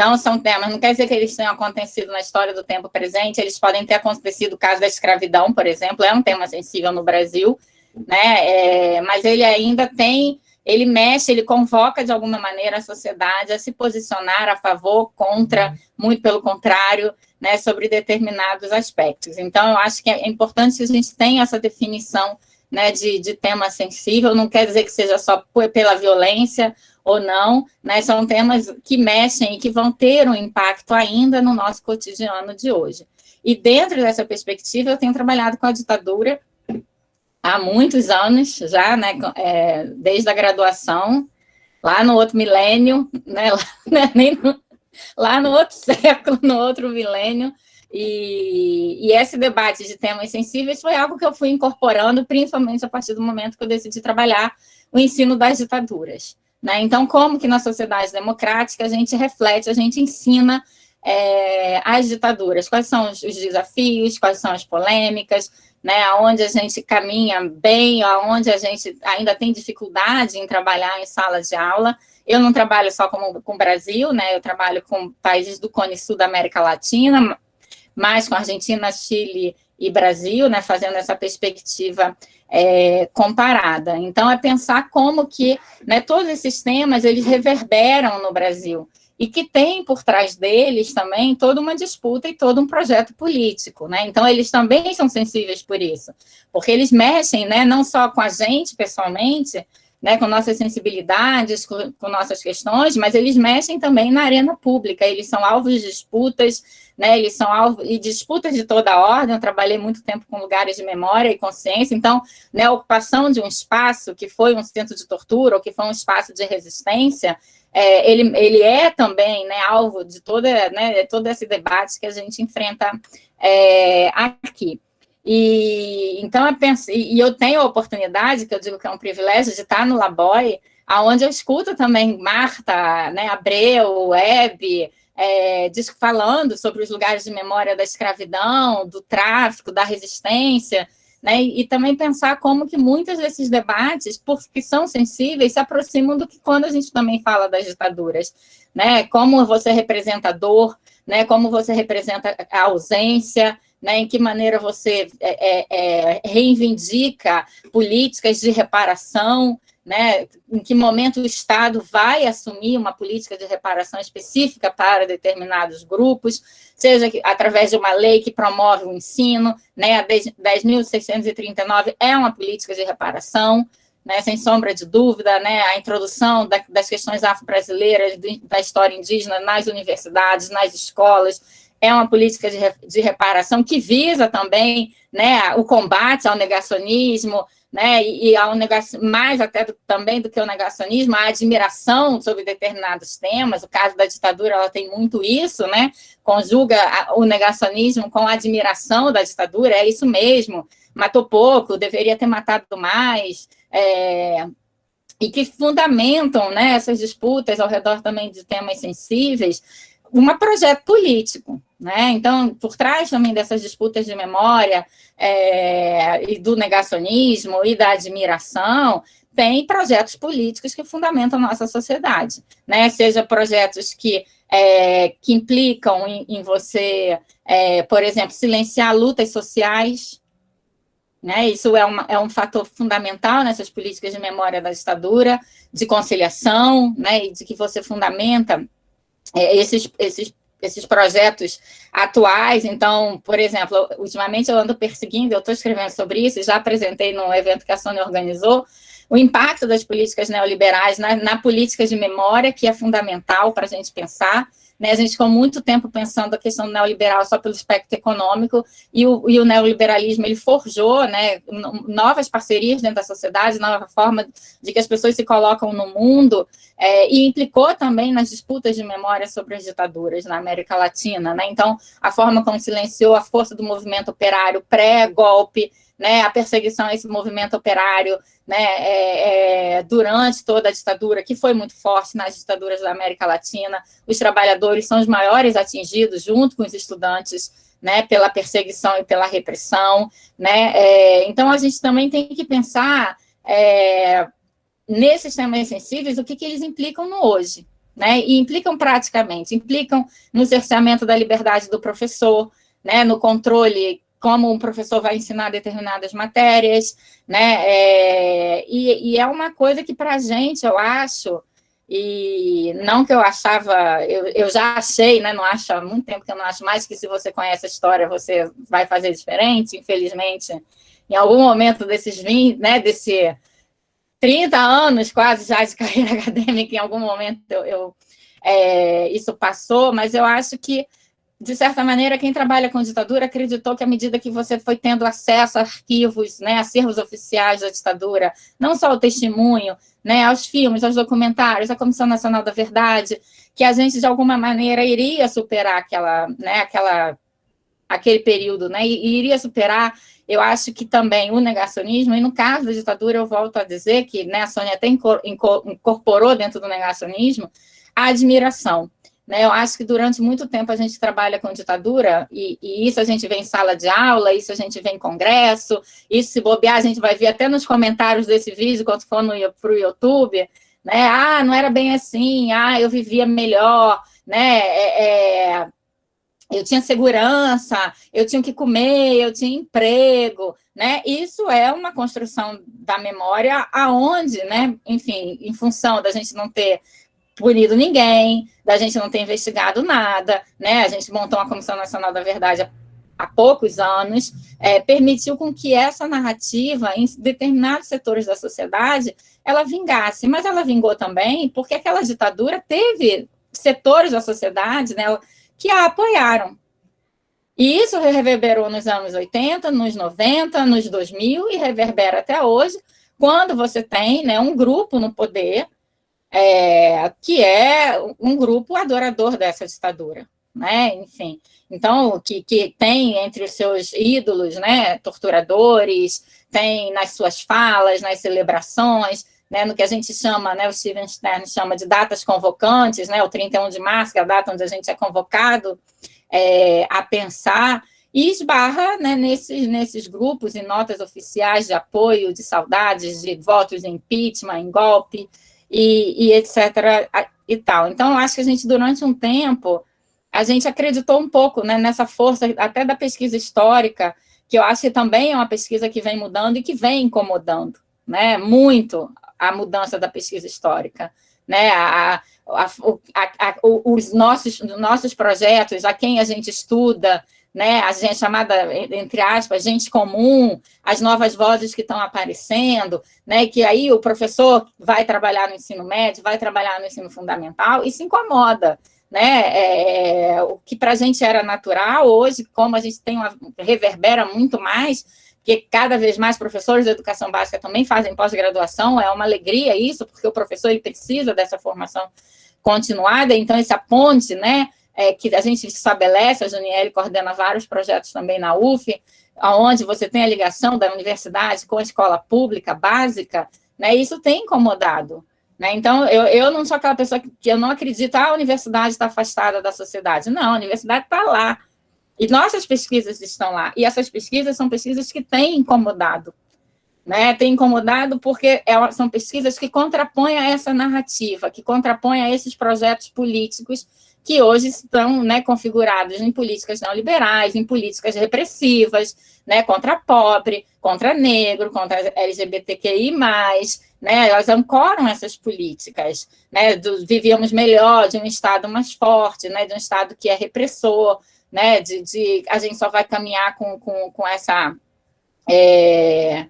Então, são temas, não quer dizer que eles tenham acontecido na história do tempo presente, eles podem ter acontecido, o caso da escravidão, por exemplo, é um tema sensível no Brasil, né? É, mas ele ainda tem ele mexe, ele convoca de alguma maneira a sociedade a se posicionar a favor, contra, muito pelo contrário, né, sobre determinados aspectos. Então, eu acho que é importante que a gente tenha essa definição né, de, de tema sensível, não quer dizer que seja só pela violência ou não, né, são temas que mexem e que vão ter um impacto ainda no nosso cotidiano de hoje. E dentro dessa perspectiva, eu tenho trabalhado com a ditadura há muitos anos já, né, é, desde a graduação, lá no outro milênio, né, lá, né, nem no, lá no outro século, no outro milênio, e, e, esse debate de temas sensíveis foi algo que eu fui incorporando, principalmente a partir do momento que eu decidi trabalhar o ensino das ditaduras. Né? Então, como que na sociedade democrática a gente reflete, a gente ensina é, as ditaduras, quais são os, os desafios, quais são as polêmicas, né, aonde a gente caminha bem, aonde a gente ainda tem dificuldade em trabalhar em sala de aula. Eu não trabalho só com, com o Brasil, né, eu trabalho com países do Cone Sul da América Latina, mais com Argentina, Chile e Brasil, né, fazendo essa perspectiva é, comparada. Então, é pensar como que né, todos esses temas, eles reverberam no Brasil, e que tem por trás deles também toda uma disputa e todo um projeto político, né? Então, eles também são sensíveis por isso, porque eles mexem, né, não só com a gente pessoalmente, né, com nossas sensibilidades, com, com, nossas questões, mas eles mexem também na arena pública, eles são alvos de disputas, né, eles são alvos de disputas de toda ordem, eu trabalhei muito tempo com lugares de memória e consciência, então, né, a ocupação de um espaço que foi um centro de tortura, ou que foi um espaço de resistência, é, ele, ele é também né, alvo de toda, né, todo esse debate que a gente enfrenta é, aqui. E então eu penso, e eu tenho a oportunidade, que eu digo que é um privilégio, de estar no Laboy, aonde eu escuto também Marta, né, Abreu, Web, é, falando sobre os lugares de memória da escravidão, do tráfico, da resistência, né, e, e também pensar como que muitos desses debates, porque são sensíveis, se aproximam do que quando a gente também fala das ditaduras, né, como você representa a dor, né, como você representa a ausência, né, em que maneira você é, é, é, reivindica políticas de reparação, né, em que momento o Estado vai assumir uma política de reparação específica para determinados grupos, seja através de uma lei que promove o ensino, né, a 10.639 é uma política de reparação, né, sem sombra de dúvida, né, a introdução da, das questões afro-brasileiras, da história indígena nas universidades, nas escolas, é uma política de, de reparação que visa também né, o combate ao negacionismo, né, e, ao negacionismo, mais até do, também do que o negacionismo, a admiração sobre determinados temas, o caso da ditadura, ela tem muito isso, né, conjuga o negacionismo com a admiração da ditadura, é isso mesmo, matou pouco, deveria ter matado mais, é, e que fundamentam né, essas disputas ao redor também de temas sensíveis, um projeto político, né? Então, por trás também dessas disputas de memória é, e do negacionismo e da admiração, tem projetos políticos que fundamentam nossa sociedade, né? Seja projetos que, é, que implicam em, em você, é, por exemplo, silenciar lutas sociais, né? Isso é, uma, é um fator fundamental nessas políticas de memória da ditadura, de conciliação, né? E de que você fundamenta é, esses, esses, esses projetos atuais. Então, por exemplo, ultimamente eu ando perseguindo, eu estou escrevendo sobre isso, já apresentei no evento que a Sônia organizou, o impacto das políticas neoliberais na, na política de memória, que é fundamental para a gente pensar, né? A gente ficou muito tempo pensando a questão neoliberal só pelo espectro econômico, e o, e o neoliberalismo ele forjou né, novas parcerias dentro da sociedade, nova forma de que as pessoas se colocam no mundo, é, e implicou também nas disputas de memória sobre as ditaduras na América Latina. Né? Então, a forma como silenciou a força do movimento operário pré-golpe, né, a perseguição a esse movimento operário né, é, é, durante toda a ditadura, que foi muito forte nas ditaduras da América Latina. Os trabalhadores são os maiores atingidos, junto com os estudantes, né, pela perseguição e pela repressão. Né, é, então, a gente também tem que pensar é, nesses temas sensíveis o que, que eles implicam no hoje. Né, e implicam praticamente, implicam no cerceamento da liberdade do professor, né, no controle como um professor vai ensinar determinadas matérias, né? É, e, e, é uma coisa que, para a gente, eu acho, e não que eu achava, eu, eu já achei, né? Não acho há muito tempo que eu não acho mais que se você conhece a história, você vai fazer diferente, infelizmente. Em algum momento desses 20, né? Desse 30 anos quase já de carreira acadêmica, em algum momento eu, eu é, isso passou, mas eu acho que de certa maneira, quem trabalha com ditadura acreditou que à medida que você foi tendo acesso a arquivos, né, acervos oficiais da ditadura, não só o testemunho, né, aos filmes, aos documentários, à Comissão Nacional da Verdade, que a gente, de alguma maneira, iria superar aquela, né, aquela, aquele período, né, e iria superar, eu acho que também o negacionismo, e no caso da ditadura, eu volto a dizer que né, a Sônia até incorporou dentro do negacionismo a admiração, né? Eu acho que durante muito tempo a gente trabalha com ditadura, e, e, isso a gente vê em sala de aula, isso a gente vê em congresso, isso se bobear, a gente vai ver até nos comentários desse vídeo, quando for para o YouTube, né? Ah, não era bem assim, ah, eu vivia melhor, né? É, é, eu tinha segurança, eu tinha que comer, eu tinha emprego, né? Isso é uma construção da memória aonde, né? Enfim, em função da gente não ter punido ninguém, da gente não ter investigado nada, né? A gente montou uma Comissão Nacional da Verdade há, há poucos anos, é, permitiu com que essa narrativa, em determinados setores da sociedade, ela vingasse. Mas ela vingou também porque aquela ditadura teve setores da sociedade né, que a apoiaram. E isso reverberou nos anos 80, nos 90, nos 2000 e reverbera até hoje, quando você tem né, um grupo no poder é, que é um grupo adorador dessa ditadura, né? Enfim, então, que, que tem entre os seus ídolos, né, torturadores, tem nas suas falas, nas celebrações, né, no que a gente chama, né, o Steven Stern chama de datas convocantes, né, o 31 de março, que é a data onde a gente é convocado é, a pensar, e esbarra né, nesses, nesses grupos e notas oficiais de apoio, de saudades, de votos em impeachment, em golpe, e, e etc. e tal. Então, acho que a gente, durante um tempo, a gente acreditou um pouco né, nessa força, até da pesquisa histórica, que eu acho que também é uma pesquisa que vem mudando e que vem incomodando, né, muito a mudança da pesquisa histórica, né, a, a, a, os nossos, nossos projetos, a quem a gente estuda, né, a gente chamada, entre aspas, gente comum, as novas vozes que estão aparecendo, né, que aí o professor vai trabalhar no ensino médio, vai trabalhar no ensino fundamental e se incomoda, né, é, o que para a gente era natural, hoje, como a gente tem uma, reverbera muito mais, que cada vez mais professores de educação básica também fazem pós-graduação, é uma alegria isso, porque o professor ele precisa dessa formação continuada, então essa ponte, né, é, que a gente estabelece, a Juniele coordena vários projetos também na UF, onde você tem a ligação da universidade com a escola pública básica, né, isso tem incomodado. Né? Então, eu, eu não sou aquela pessoa que, que eu não acredito, ah, a universidade está afastada da sociedade. Não, a universidade está lá. E nossas pesquisas estão lá. E essas pesquisas são pesquisas que têm incomodado. Né? Tem incomodado porque é, são pesquisas que contrapõem a essa narrativa, que contrapõem a esses projetos políticos que hoje estão né, configurados em políticas neoliberais, em políticas repressivas, né, contra pobre, contra negro, contra LGBTQI+, né, elas ancoram essas políticas, né, do, vivíamos melhor, de um Estado mais forte, né, de um Estado que é repressor, né, de, de a gente só vai caminhar com, com, com essa... É,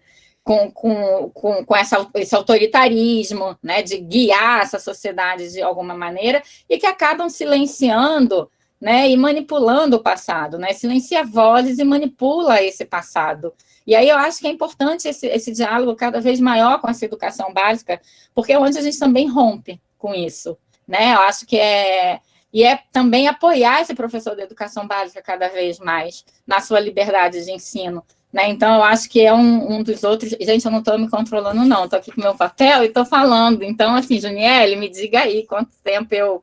com, com, com, com essa, esse autoritarismo, né, de guiar essa sociedade de alguma maneira, e que acabam silenciando né, e manipulando o passado, né, silencia vozes e manipula esse passado. E aí eu acho que é importante esse, esse diálogo cada vez maior com essa educação básica, porque é onde a gente também rompe com isso. Né? Eu acho que é, e é também apoiar esse professor de educação básica cada vez mais na sua liberdade de ensino, né? Então, eu acho que é um, um dos outros... Gente, eu não estou me controlando, não. Estou aqui com meu papel e estou falando. Então, assim, Juniele, me diga aí quanto tempo eu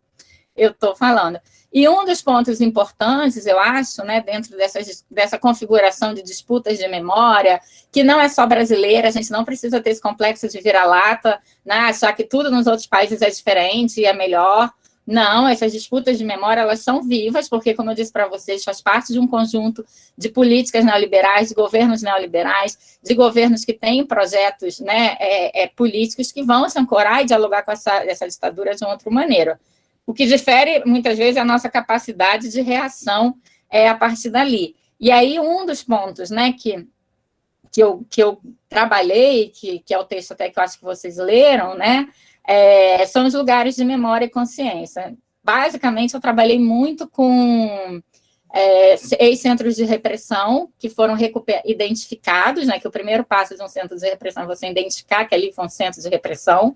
estou falando. E um dos pontos importantes, eu acho, né, dentro dessas, dessa configuração de disputas de memória, que não é só brasileira, a gente não precisa ter esse complexo de vira-lata, né, achar que tudo nos outros países é diferente e é melhor, Não, essas disputas de memória, elas são vivas, porque, como eu disse para vocês, faz parte de um conjunto de políticas neoliberais, de governos neoliberais, de governos que têm projetos né, é, é, políticos que vão se ancorar e dialogar com essa, essa ditadura de uma outra maneira. O que difere, muitas vezes, é a nossa capacidade de reação é, a partir dali. E aí, um dos pontos né, que, que, eu, que eu trabalhei, que, que é o texto até que eu acho que vocês leram, né, é, são os lugares de memória e consciência. Basicamente, eu trabalhei muito com é, ex-centros de repressão que foram identificados, né, que o primeiro passo de um centro de repressão é você identificar que ali foi um centro de repressão,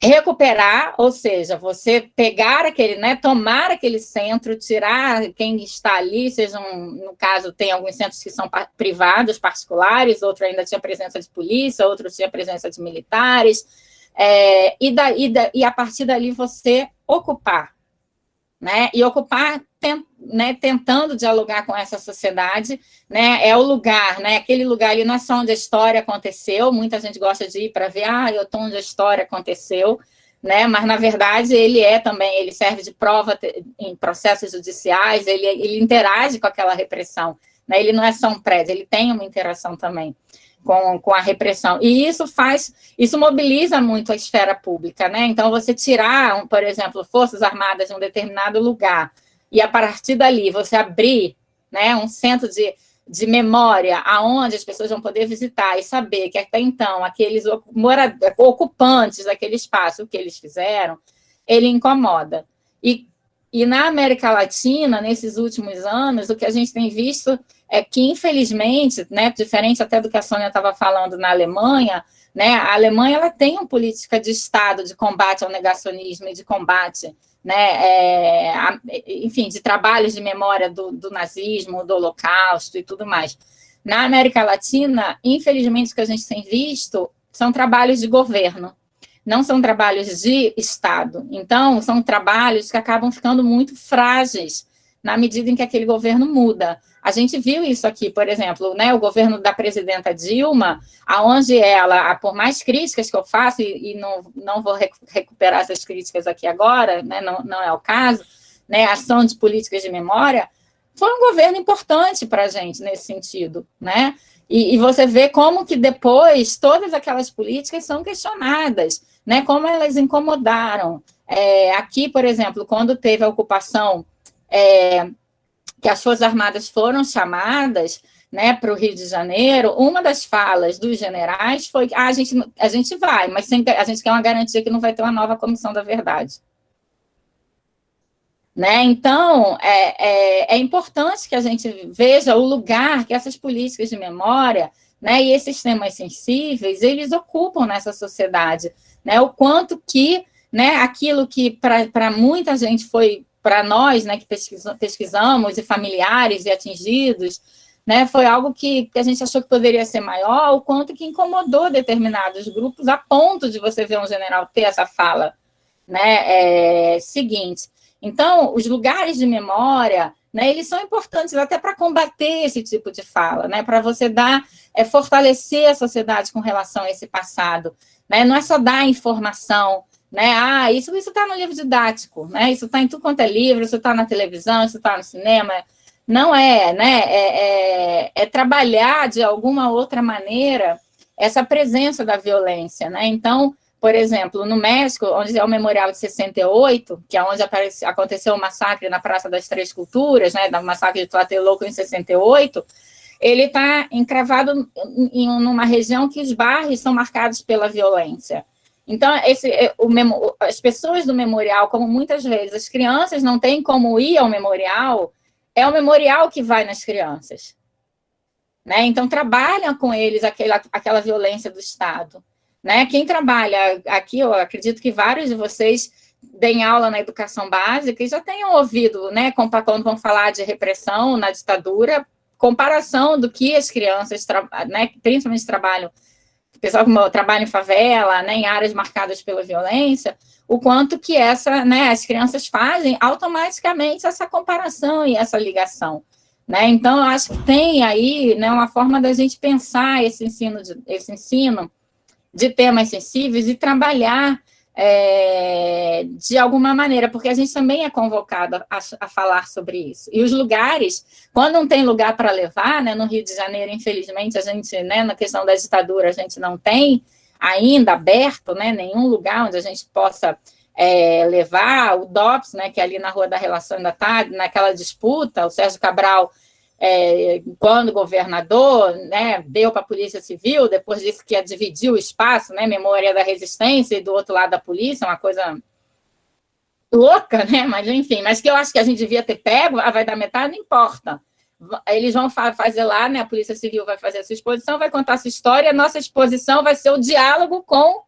recuperar, ou seja, você pegar aquele, né, tomar aquele centro, tirar quem está ali, sejam, no caso, tem alguns centros que são privados, particulares, outro ainda tinha presença de polícia, outro tinha presença de militares, é, e, da, e, da, e a partir dali você ocupar, né? E ocupar tem, né, tentando dialogar com essa sociedade, né? É o lugar, né? Aquele lugar ali não é só onde a história aconteceu, muita gente gosta de ir para ver, ah, eu estou onde a história aconteceu, né? Mas, na verdade, ele é também, ele serve de prova em processos judiciais, ele, ele interage com aquela repressão, né? Ele não é só um prédio, ele tem uma interação também com, com a repressão. E isso faz, isso mobiliza muito a esfera pública, né? Então, você tirar, por exemplo, forças armadas de um determinado lugar, e a partir dali você abrir né, um centro de, de memória aonde as pessoas vão poder visitar e saber que até então aqueles ocupantes daquele espaço, o que eles fizeram, ele incomoda. E, e na América Latina, nesses últimos anos, o que a gente tem visto é que, infelizmente, né, diferente até do que a Sônia estava falando na Alemanha, né, a Alemanha ela tem uma política de Estado de combate ao negacionismo e de combate, né, é, a, enfim, de trabalhos de memória do, do nazismo, do holocausto e tudo mais. Na América Latina, infelizmente, o que a gente tem visto são trabalhos de governo, não são trabalhos de Estado. Então, são trabalhos que acabam ficando muito frágeis na medida em que aquele governo muda. A gente viu isso aqui, por exemplo, né, o governo da presidenta Dilma, aonde ela, por mais críticas que eu faço, e, e não, não vou recuperar essas críticas aqui agora, né, não, não é o caso, né, ação de políticas de memória, foi um governo importante para a gente nesse sentido, né? E, e, você vê como que depois todas aquelas políticas são questionadas, né? Como elas incomodaram. É, aqui, por exemplo, quando teve a ocupação é, que as Forças Armadas foram chamadas né, para o Rio de Janeiro, uma das falas dos generais foi que ah, a, gente, a gente vai, mas sem, a gente quer uma garantia que não vai ter uma nova comissão da verdade. Né? Então, é, é, é, importante que a gente veja o lugar que essas políticas de memória né, e esses temas sensíveis, eles ocupam nessa sociedade. Né? O quanto que né, aquilo que para muita gente foi para nós, né, que pesquisamos, e familiares e atingidos, né, foi algo que, que, a gente achou que poderia ser maior, o quanto que incomodou determinados grupos, a ponto de você ver um general ter essa fala né, é, seguinte. Então, os lugares de memória, né, eles são importantes até para combater esse tipo de fala, né, para você dar, é, fortalecer a sociedade com relação a esse passado. Né, não é só dar informação, né? Ah, isso está no livro didático, né? Isso está em tudo quanto é livro, isso está na televisão, isso está no cinema. Não é, né? É, é, é, trabalhar de alguma outra maneira essa presença da violência, né? Então, por exemplo, no México, onde é o Memorial de 68, que é onde aconteceu o massacre na Praça das Três Culturas, né? O massacre de Tlatelolco em 68, ele está encravado em, em uma região que os bairros são marcados pela violência. Então, esse, é, o, as pessoas do memorial, como muitas vezes as crianças não têm como ir ao memorial, é o memorial que vai nas crianças. Né? Então, trabalham com eles aquela, aquela violência do Estado. Né? Quem trabalha aqui, eu acredito que vários de vocês deem aula na educação básica e já tenham ouvido, né, quando vão falar de repressão na ditadura, comparação do que as crianças, né, principalmente trabalham pessoal que trabalha em favela, né, em áreas marcadas pela violência, o quanto que essa, né, as crianças fazem automaticamente essa comparação e essa ligação. Né? Então, eu acho que tem aí né, uma forma da gente pensar esse ensino, de, esse ensino de temas sensíveis e trabalhar é, de alguma maneira, porque a gente também é convocado a, a, falar sobre isso. E os lugares, quando não tem lugar para levar, né, no Rio de Janeiro, infelizmente, a gente, né, na questão da ditadura, a gente não tem ainda aberto, né, nenhum lugar onde a gente possa é, levar o DOPS, né, que é ali na Rua da Relação ainda está, naquela disputa, o Sérgio Cabral é, quando governador, né, deu para a Polícia Civil, depois disse que ia dividir o espaço, né, memória da resistência e do outro lado da polícia, uma coisa louca, né, mas enfim, mas que eu acho que a gente devia ter pego, ah, vai dar metade, não importa. Eles vão fazer lá, né, a Polícia Civil vai fazer a sua exposição, vai contar a sua história, a nossa exposição vai ser o diálogo com,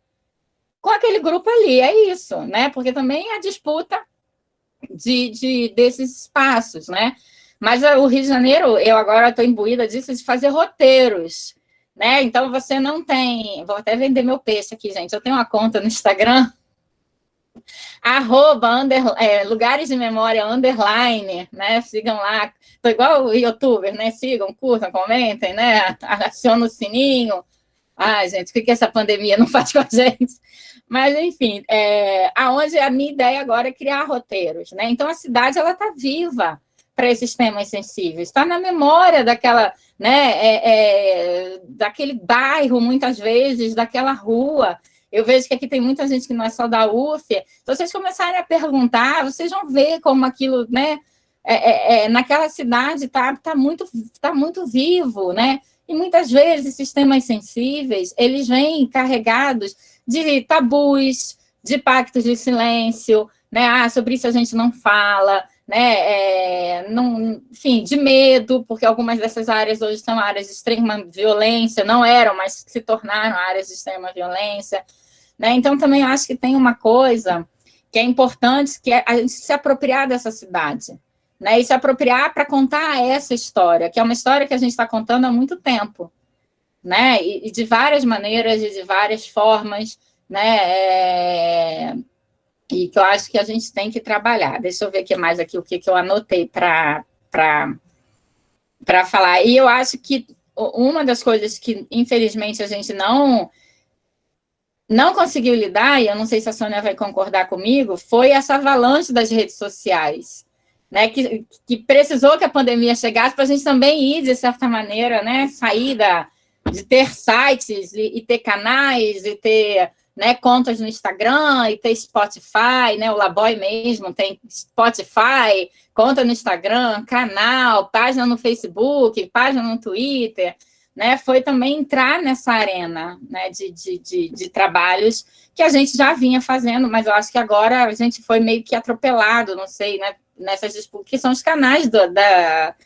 com aquele grupo ali, é isso, né, porque também é a disputa de, de, desses espaços, né, mas o Rio de Janeiro, eu agora estou imbuída disso, de fazer roteiros, né? Então, você não tem... Vou até vender meu peixe aqui, gente. Eu tenho uma conta no Instagram, arroba, under, é, lugares de memória, underline, né? Sigam lá. Estou igual o youtuber, né? Sigam, curtam, comentem, né? Aciona o sininho. Ai, gente, o que, que essa pandemia não faz com a gente? Mas, enfim, é, aonde a minha ideia agora é criar roteiros, né? Então, a cidade, ela está viva para esses temas sensíveis. Está na memória daquela, né, é, é, daquele bairro, muitas vezes, daquela rua. Eu vejo que aqui tem muita gente que não é só da UF. Se vocês começarem a perguntar, vocês vão ver como aquilo, né, é, é, é naquela cidade está tá muito, tá muito vivo, né? E muitas vezes esses temas sensíveis, eles vêm carregados de tabus, de pactos de silêncio, né? Ah, sobre isso a gente não fala, né, é, não, enfim, de medo, porque algumas dessas áreas hoje são áreas de extrema violência, não eram, mas se tornaram áreas de extrema violência. Né? Então, também acho que tem uma coisa que é importante, que é a gente se apropriar dessa cidade, né? e se apropriar para contar essa história, que é uma história que a gente está contando há muito tempo, né? e, e de várias maneiras e de várias formas, né? É e que eu acho que a gente tem que trabalhar. Deixa eu ver aqui mais aqui o que, que eu anotei para falar. E eu acho que uma das coisas que, infelizmente, a gente não não conseguiu lidar, e eu não sei se a Sônia vai concordar comigo, foi essa avalanche das redes sociais, né, que, que precisou que a pandemia chegasse para a gente também ir, de certa maneira, né, sair da, de ter sites e, e ter canais e ter né, contas no Instagram e ter Spotify, né, o Laboy mesmo tem Spotify, conta no Instagram, canal, página no Facebook, página no Twitter, né, foi também entrar nessa arena né, de, de, de, de, trabalhos que a gente já vinha fazendo, mas eu acho que agora a gente foi meio que atropelado, não sei, né, nessas disputas, que são os canais do, da,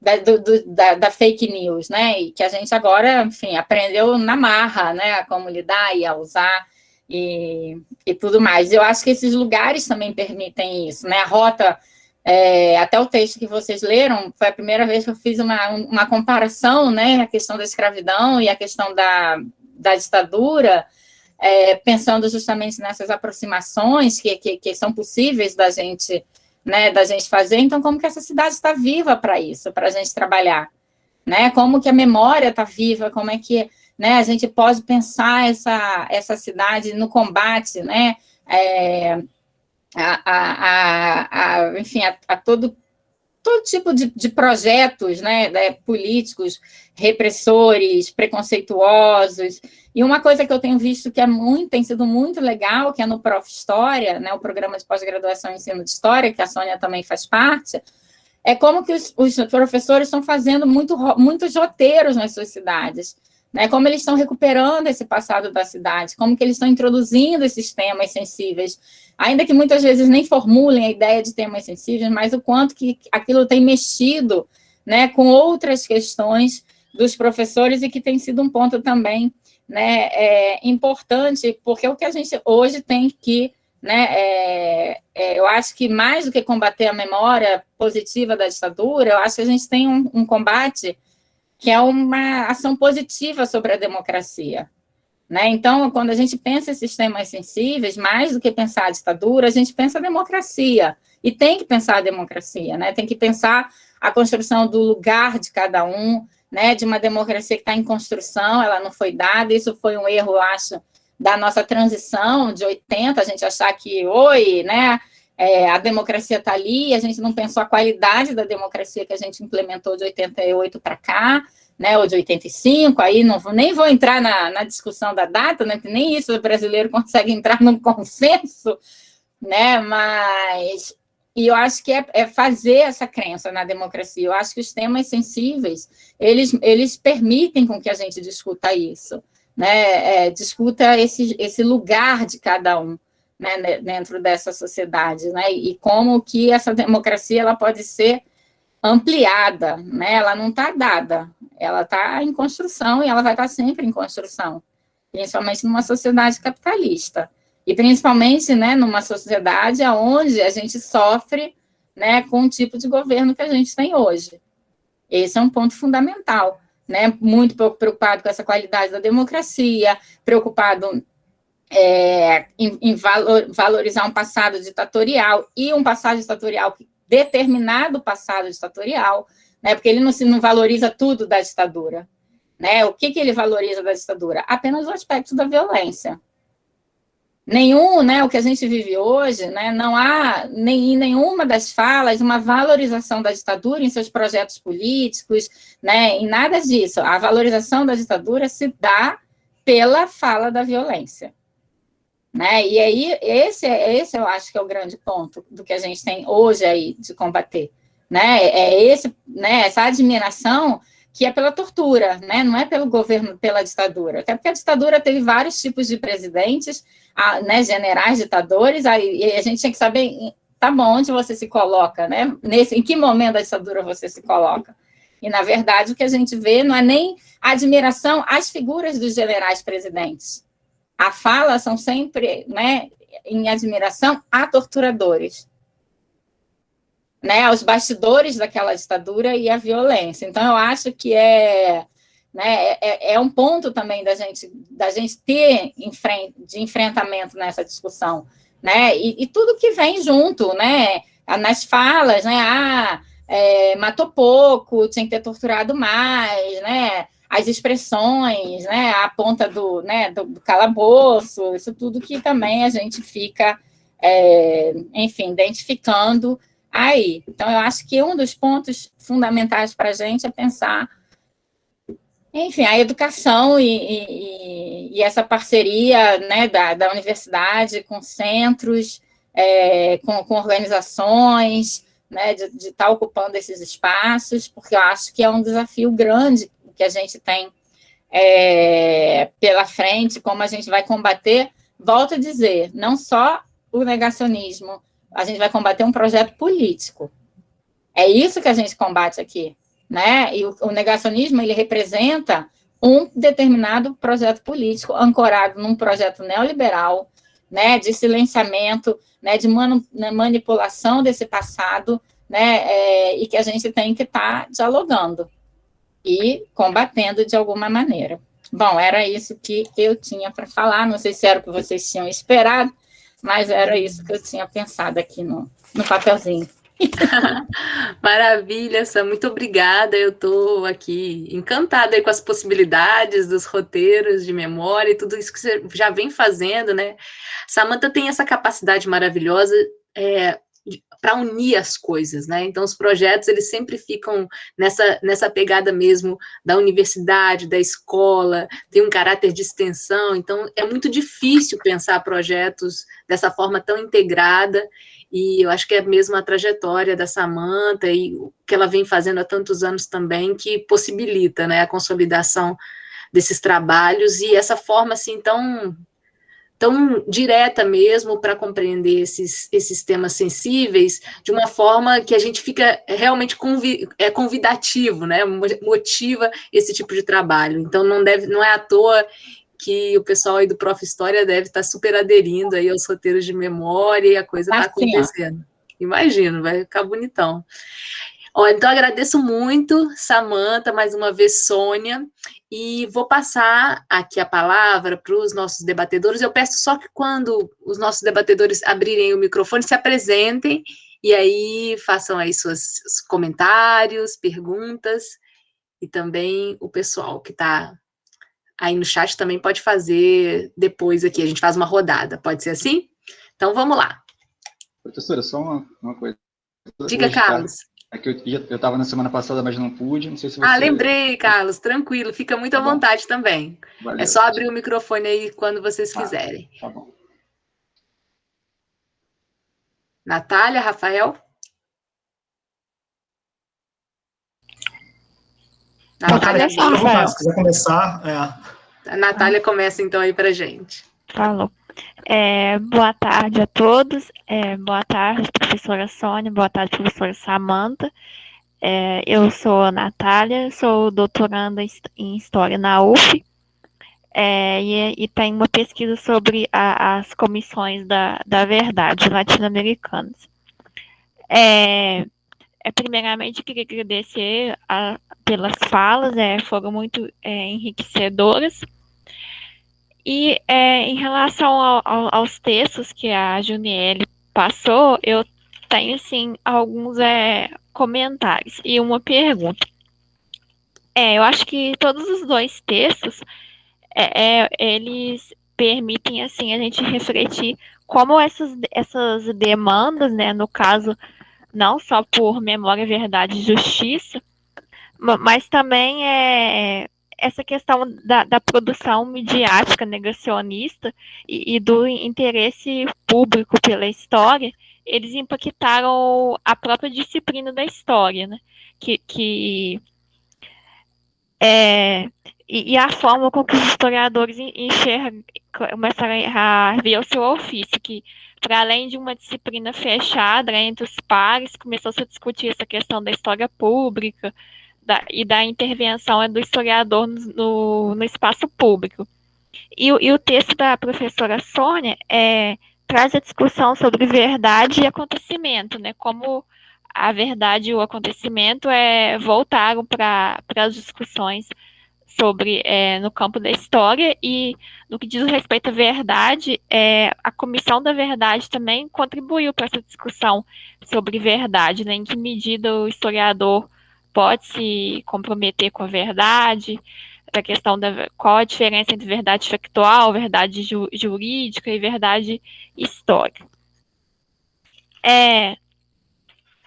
da, do, da, da, fake news, né, e que a gente agora, enfim, aprendeu na marra, né, a como lidar e a usar, e, e tudo mais. Eu acho que esses lugares também permitem isso, né? A rota, é, até o texto que vocês leram, foi a primeira vez que eu fiz uma, uma comparação, né? A questão da escravidão e a questão da, da ditadura, é, pensando justamente nessas aproximações que, que, que, são possíveis da gente, né, da gente fazer. Então, como que essa cidade está viva para isso, para a gente trabalhar? Né? Como que a memória está viva, como é que né? A gente pode pensar essa, essa cidade no combate, né? É, a, a, a, enfim, a, a, todo, todo tipo de, de projetos né, né, políticos, repressores, preconceituosos. E uma coisa que eu tenho visto que é muito, tem sido muito legal, que é no Prof. História, né, o programa de pós-graduação em ensino de História, que a Sônia também faz parte, é como que os, os professores estão fazendo muito, muitos roteiros nas suas cidades né? Como eles estão recuperando esse passado da cidade, como que eles estão introduzindo esses temas sensíveis, ainda que muitas vezes nem formulem a ideia de temas sensíveis, mas o quanto que aquilo tem mexido né, com outras questões dos professores e que tem sido um ponto também né, é, importante, porque o que a gente hoje tem que, né, é, é, eu acho que mais do que combater a memória positiva da ditadura, eu acho que a gente tem um, um combate que é uma ação positiva sobre a democracia. Né? Então, quando a gente pensa em sistemas sensíveis, mais do que pensar a ditadura, a gente pensa a democracia. E tem que pensar a democracia, né? tem que pensar a construção do lugar de cada um, né? de uma democracia que está em construção, ela não foi dada, isso foi um erro, eu acho, da nossa transição de 80, a gente achar que, oi, né, é, a democracia está ali, a gente não pensou a qualidade da democracia que a gente implementou de 88 para cá, né, ou de 85, aí não nem vou entrar na, na discussão da data, né, que nem isso o brasileiro consegue entrar num consenso, né, mas e eu acho que é, é, fazer essa crença na democracia. Eu acho que os temas sensíveis, eles, eles permitem com que a gente discuta isso, né? É, discuta esse, esse lugar de cada um né, dentro dessa sociedade, né? E como que essa democracia ela pode ser ampliada, né? Ela não está dada, ela está em construção e ela vai estar tá sempre em construção, principalmente numa sociedade capitalista. E principalmente né, numa sociedade onde a gente sofre né, com o tipo de governo que a gente tem hoje. Esse é um ponto fundamental. Né, muito preocupado com essa qualidade da democracia, preocupado é, em, em valor, valorizar um passado ditatorial e um passado ditatorial, determinado passado ditatorial, né, porque ele não, se, não valoriza tudo da ditadura. Né? O que, que ele valoriza da ditadura? Apenas o aspecto da violência nenhum, né, o que a gente vive hoje, né, não há nem, em nenhuma das falas uma valorização da ditadura em seus projetos políticos, né, em nada disso. A valorização da ditadura se dá pela fala da violência. Né? E aí, esse, esse eu acho que é o grande ponto do que a gente tem hoje aí de combater. Né? É esse, né, essa admiração que é pela tortura, né? não é pelo governo, pela ditadura. Até porque a ditadura teve vários tipos de presidentes, a, né, generais, ditadores, aí, e a gente tinha que saber, tá bom, onde você se coloca, né? Nesse, em que momento da ditadura você se coloca. E, na verdade, o que a gente vê não é nem admiração às figuras dos generais presidentes. A fala são sempre né, em admiração a torturadores né, aos bastidores daquela ditadura e a violência. Então, eu acho que é, né, é, é um ponto também da gente, da gente ter de enfrentamento nessa discussão, né, e, e, tudo que vem junto, né, nas falas, né, ah, é, matou pouco, tinha que ter torturado mais, né, as expressões, né, a ponta do, né, do, calabouço, isso tudo que também a gente fica, é, enfim, identificando aí. Então, eu acho que um dos pontos fundamentais para a gente é pensar, enfim, a educação e, e, e essa parceria né, da, da, universidade com centros, é, com, com, organizações, né, de, de estar tá ocupando esses espaços, porque eu acho que é um desafio grande que a gente tem é, pela frente, como a gente vai combater, volto a dizer, não só o negacionismo, a gente vai combater um projeto político. É isso que a gente combate aqui, né? E o, o negacionismo, ele representa um determinado projeto político ancorado num projeto neoliberal, né, de silenciamento, né, de né, manipulação desse passado, né, é, e que a gente tem que estar tá dialogando e combatendo de alguma maneira. Bom, era isso que eu tinha para falar, não sei se era o que vocês tinham esperado, mas era isso que eu tinha pensado aqui no, no papelzinho. Maravilha, Sam, muito obrigada. Eu estou aqui encantada com as possibilidades dos roteiros de memória e tudo isso que você já vem fazendo, né? Samantha tem essa capacidade maravilhosa é, para unir as coisas, né? Então, os projetos, eles sempre ficam nessa, nessa pegada mesmo da universidade, da escola, tem um caráter de extensão, então é muito difícil pensar projetos dessa forma tão integrada, e eu acho que é mesmo a trajetória da Samanta e o que ela vem fazendo há tantos anos também, que possibilita, né, a consolidação desses trabalhos, e essa forma, assim, tão tão direta mesmo para compreender esses, esses temas sensíveis de uma forma que a gente fica realmente convi é convidativo, né? Motiva esse tipo de trabalho. Então não deve, não é à toa que o pessoal aí do Prof. História deve estar tá super aderindo aí aos roteiros de memória e a coisa está acontecendo. Imagino, vai ficar bonitão. Ó, então, agradeço muito, Samanta, mais uma vez, Sônia, e vou passar aqui a palavra para os nossos debatedores. Eu peço só que quando os nossos debatedores abrirem o microfone, se apresentem e aí façam aí seus comentários, perguntas, e também o pessoal que está aí no chat também pode fazer depois aqui, a gente faz uma rodada, pode ser assim? Então vamos lá. Professora, só uma, uma coisa. Diga, tá Carlos. É que eu estava na semana passada, mas não pude, não sei se ah, você... Ah, lembrei, Carlos, tranquilo, fica muito tá à vontade também. Valeu. É só abrir o microfone aí quando vocês tá, quiserem. Tá bom. Natália, Rafael? Natália, Natália se quiser começar. É. A Natália começa então aí para gente. Falou. É, boa tarde a todos. É, boa tarde, professora Sônia. Boa tarde, professora Samanta. É, eu sou a Natália, sou doutoranda em História na UF. É, e, e tem uma pesquisa sobre a, as comissões da, da verdade latino-americanas. É, é, primeiramente, queria agradecer a, pelas falas, é, foram muito enriquecedoras. E é, em relação ao, ao, aos textos que a Juniele passou, eu tenho, assim, alguns é, comentários e uma pergunta. É, eu acho que todos os dois textos, é, é, eles permitem, assim, a gente refletir como essas, essas demandas, né, no caso, não só por memória, verdade e justiça, mas também é, essa questão da, da produção midiática negacionista e, e, do interesse público pela história, eles impactaram a própria disciplina da história, né? Que, que é, e, e, a forma com que os historiadores enxergam, começaram a ver o seu ofício, que para além de uma disciplina fechada entre os pares, começou-se a discutir essa questão da história pública, da, e da intervenção do historiador no, no espaço público. E, e, o texto da professora Sônia é, traz a discussão sobre verdade e acontecimento, né? Como a verdade e o acontecimento é, voltaram para as discussões sobre é, no campo da história e no que diz respeito à verdade, é, a comissão da verdade também contribuiu para essa discussão sobre verdade, né? Em que medida o historiador pode se comprometer com a verdade, a questão da qual a diferença entre verdade factual, verdade ju, jurídica e verdade histórica. É,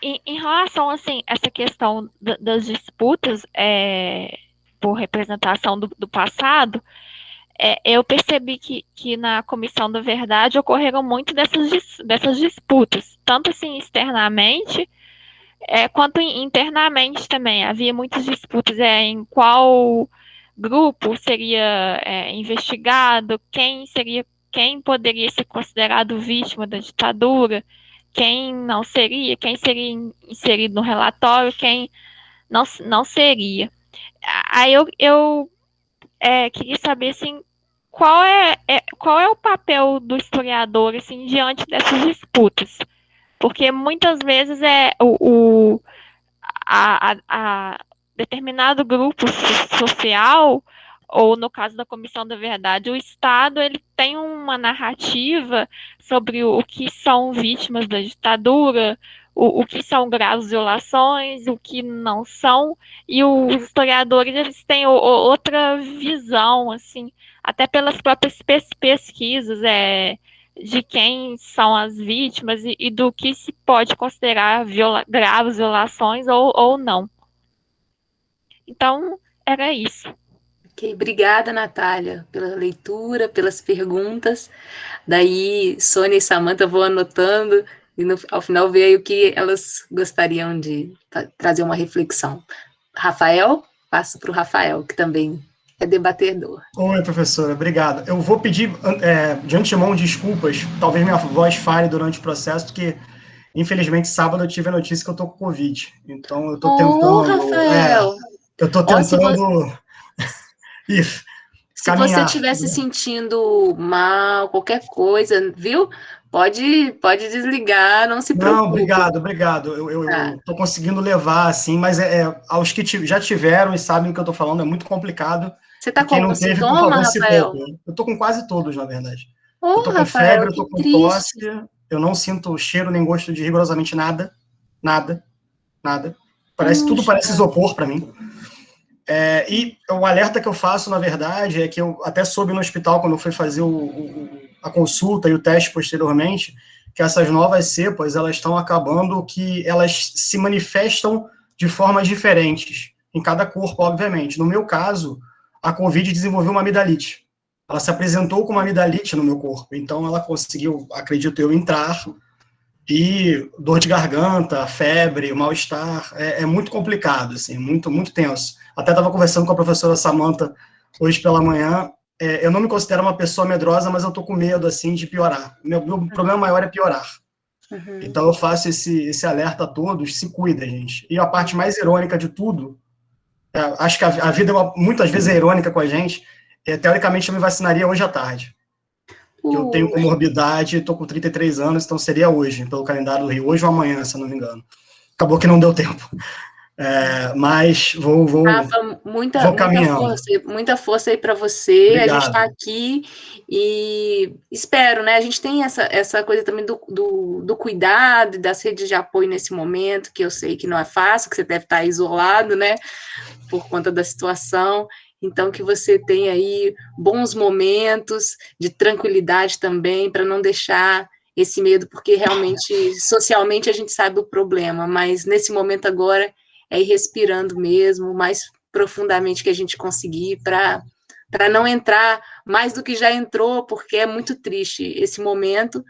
em, em relação assim essa questão das disputas é, por representação do, do passado, é, eu percebi que, que na comissão da verdade ocorreram muito dessas, dessas disputas, tanto assim externamente é, quanto internamente também, havia muitas disputas é, em qual grupo seria é, investigado, quem seria, quem poderia ser considerado vítima da ditadura, quem não seria, quem seria inserido no relatório, quem não, não seria. Aí eu, eu é, queria saber assim, qual é, é, qual é o papel do historiador assim, diante dessas disputas porque muitas vezes é o, o a, a, a determinado grupo social ou no caso da Comissão da Verdade, o Estado ele tem uma narrativa sobre o, que são vítimas da ditadura, o, o, que são graves violações, o que não são, e os historiadores eles têm o, outra visão, assim, até pelas próprias pesquisas, é, de quem são as vítimas e, e do que se pode considerar viola, graves violações ou, ou não. Então, era isso. Ok, obrigada, Natália, pela leitura, pelas perguntas. Daí, Sônia e Samanta vou anotando e no, ao final ver o que elas gostariam de trazer uma reflexão. Rafael, passo para o Rafael, que também é debatedor. Oi, professora, obrigado. Eu vou pedir é, de antemão desculpas, talvez minha voz falhe durante o processo, porque infelizmente sábado eu tive a notícia que eu tô com Covid. Então eu tô oh, tentando. Rafael. É, eu tô tentando. Isso. Se você estiver se sentindo mal, qualquer coisa, viu? Pode, pode desligar, não se preocupe. Não, obrigado, obrigado. Eu, eu, tá. eu tô conseguindo levar, assim, mas é, é aos que já tiveram e sabem o que eu tô falando, é muito complicado. Você está com algum sintoma, Rafael? Eu estou com quase todos, na verdade. Oh, eu estou com Rafael, febre, eu estou com triste. tosse, eu não sinto cheiro nem gosto de rigorosamente nada, nada, nada. Parece, tudo parece isopor para mim. É, e o alerta que eu faço, na verdade, é que eu até soube no hospital, quando eu fui fazer o, o, a consulta e o teste posteriormente, que essas novas cepas, elas estão acabando que elas se manifestam de formas diferentes, em cada corpo, obviamente. No meu caso, a Covid desenvolveu uma amidalite. Ela se apresentou com uma amidalite no meu corpo, então ela conseguiu, acredito eu, entrar e dor de garganta, febre, mal-estar, é, é, muito complicado, assim, muito, muito tenso. Até estava conversando com a professora Samanta hoje pela manhã, é, eu não me considero uma pessoa medrosa, mas eu tô com medo, assim, de piorar. Meu, meu uhum. problema maior é piorar. Uhum. Então eu faço esse, esse alerta a todos, se cuida, gente. E a parte mais irônica de tudo, acho que a, vida é muitas vezes é irônica com a gente, é, teoricamente eu me vacinaria hoje à tarde que eu tenho comorbidade, estou com 33 anos, então seria hoje, pelo calendário do Rio, hoje ou amanhã, se eu não me engano. Acabou que não deu tempo. É, mas vou, vou, Rafa, muita, vou muita força, muita força aí para você. Obrigado. A gente está aqui e espero, né? A gente tem essa, essa coisa também do, do, do, cuidado e das redes de apoio nesse momento, que eu sei que não é fácil, que você deve estar isolado, né? Por conta da situação. Então, que você tenha aí bons momentos de tranquilidade também, para não deixar esse medo, porque realmente, socialmente, a gente sabe o problema, mas nesse momento agora é ir respirando mesmo, mais profundamente que a gente conseguir, para não entrar mais do que já entrou, porque é muito triste esse momento,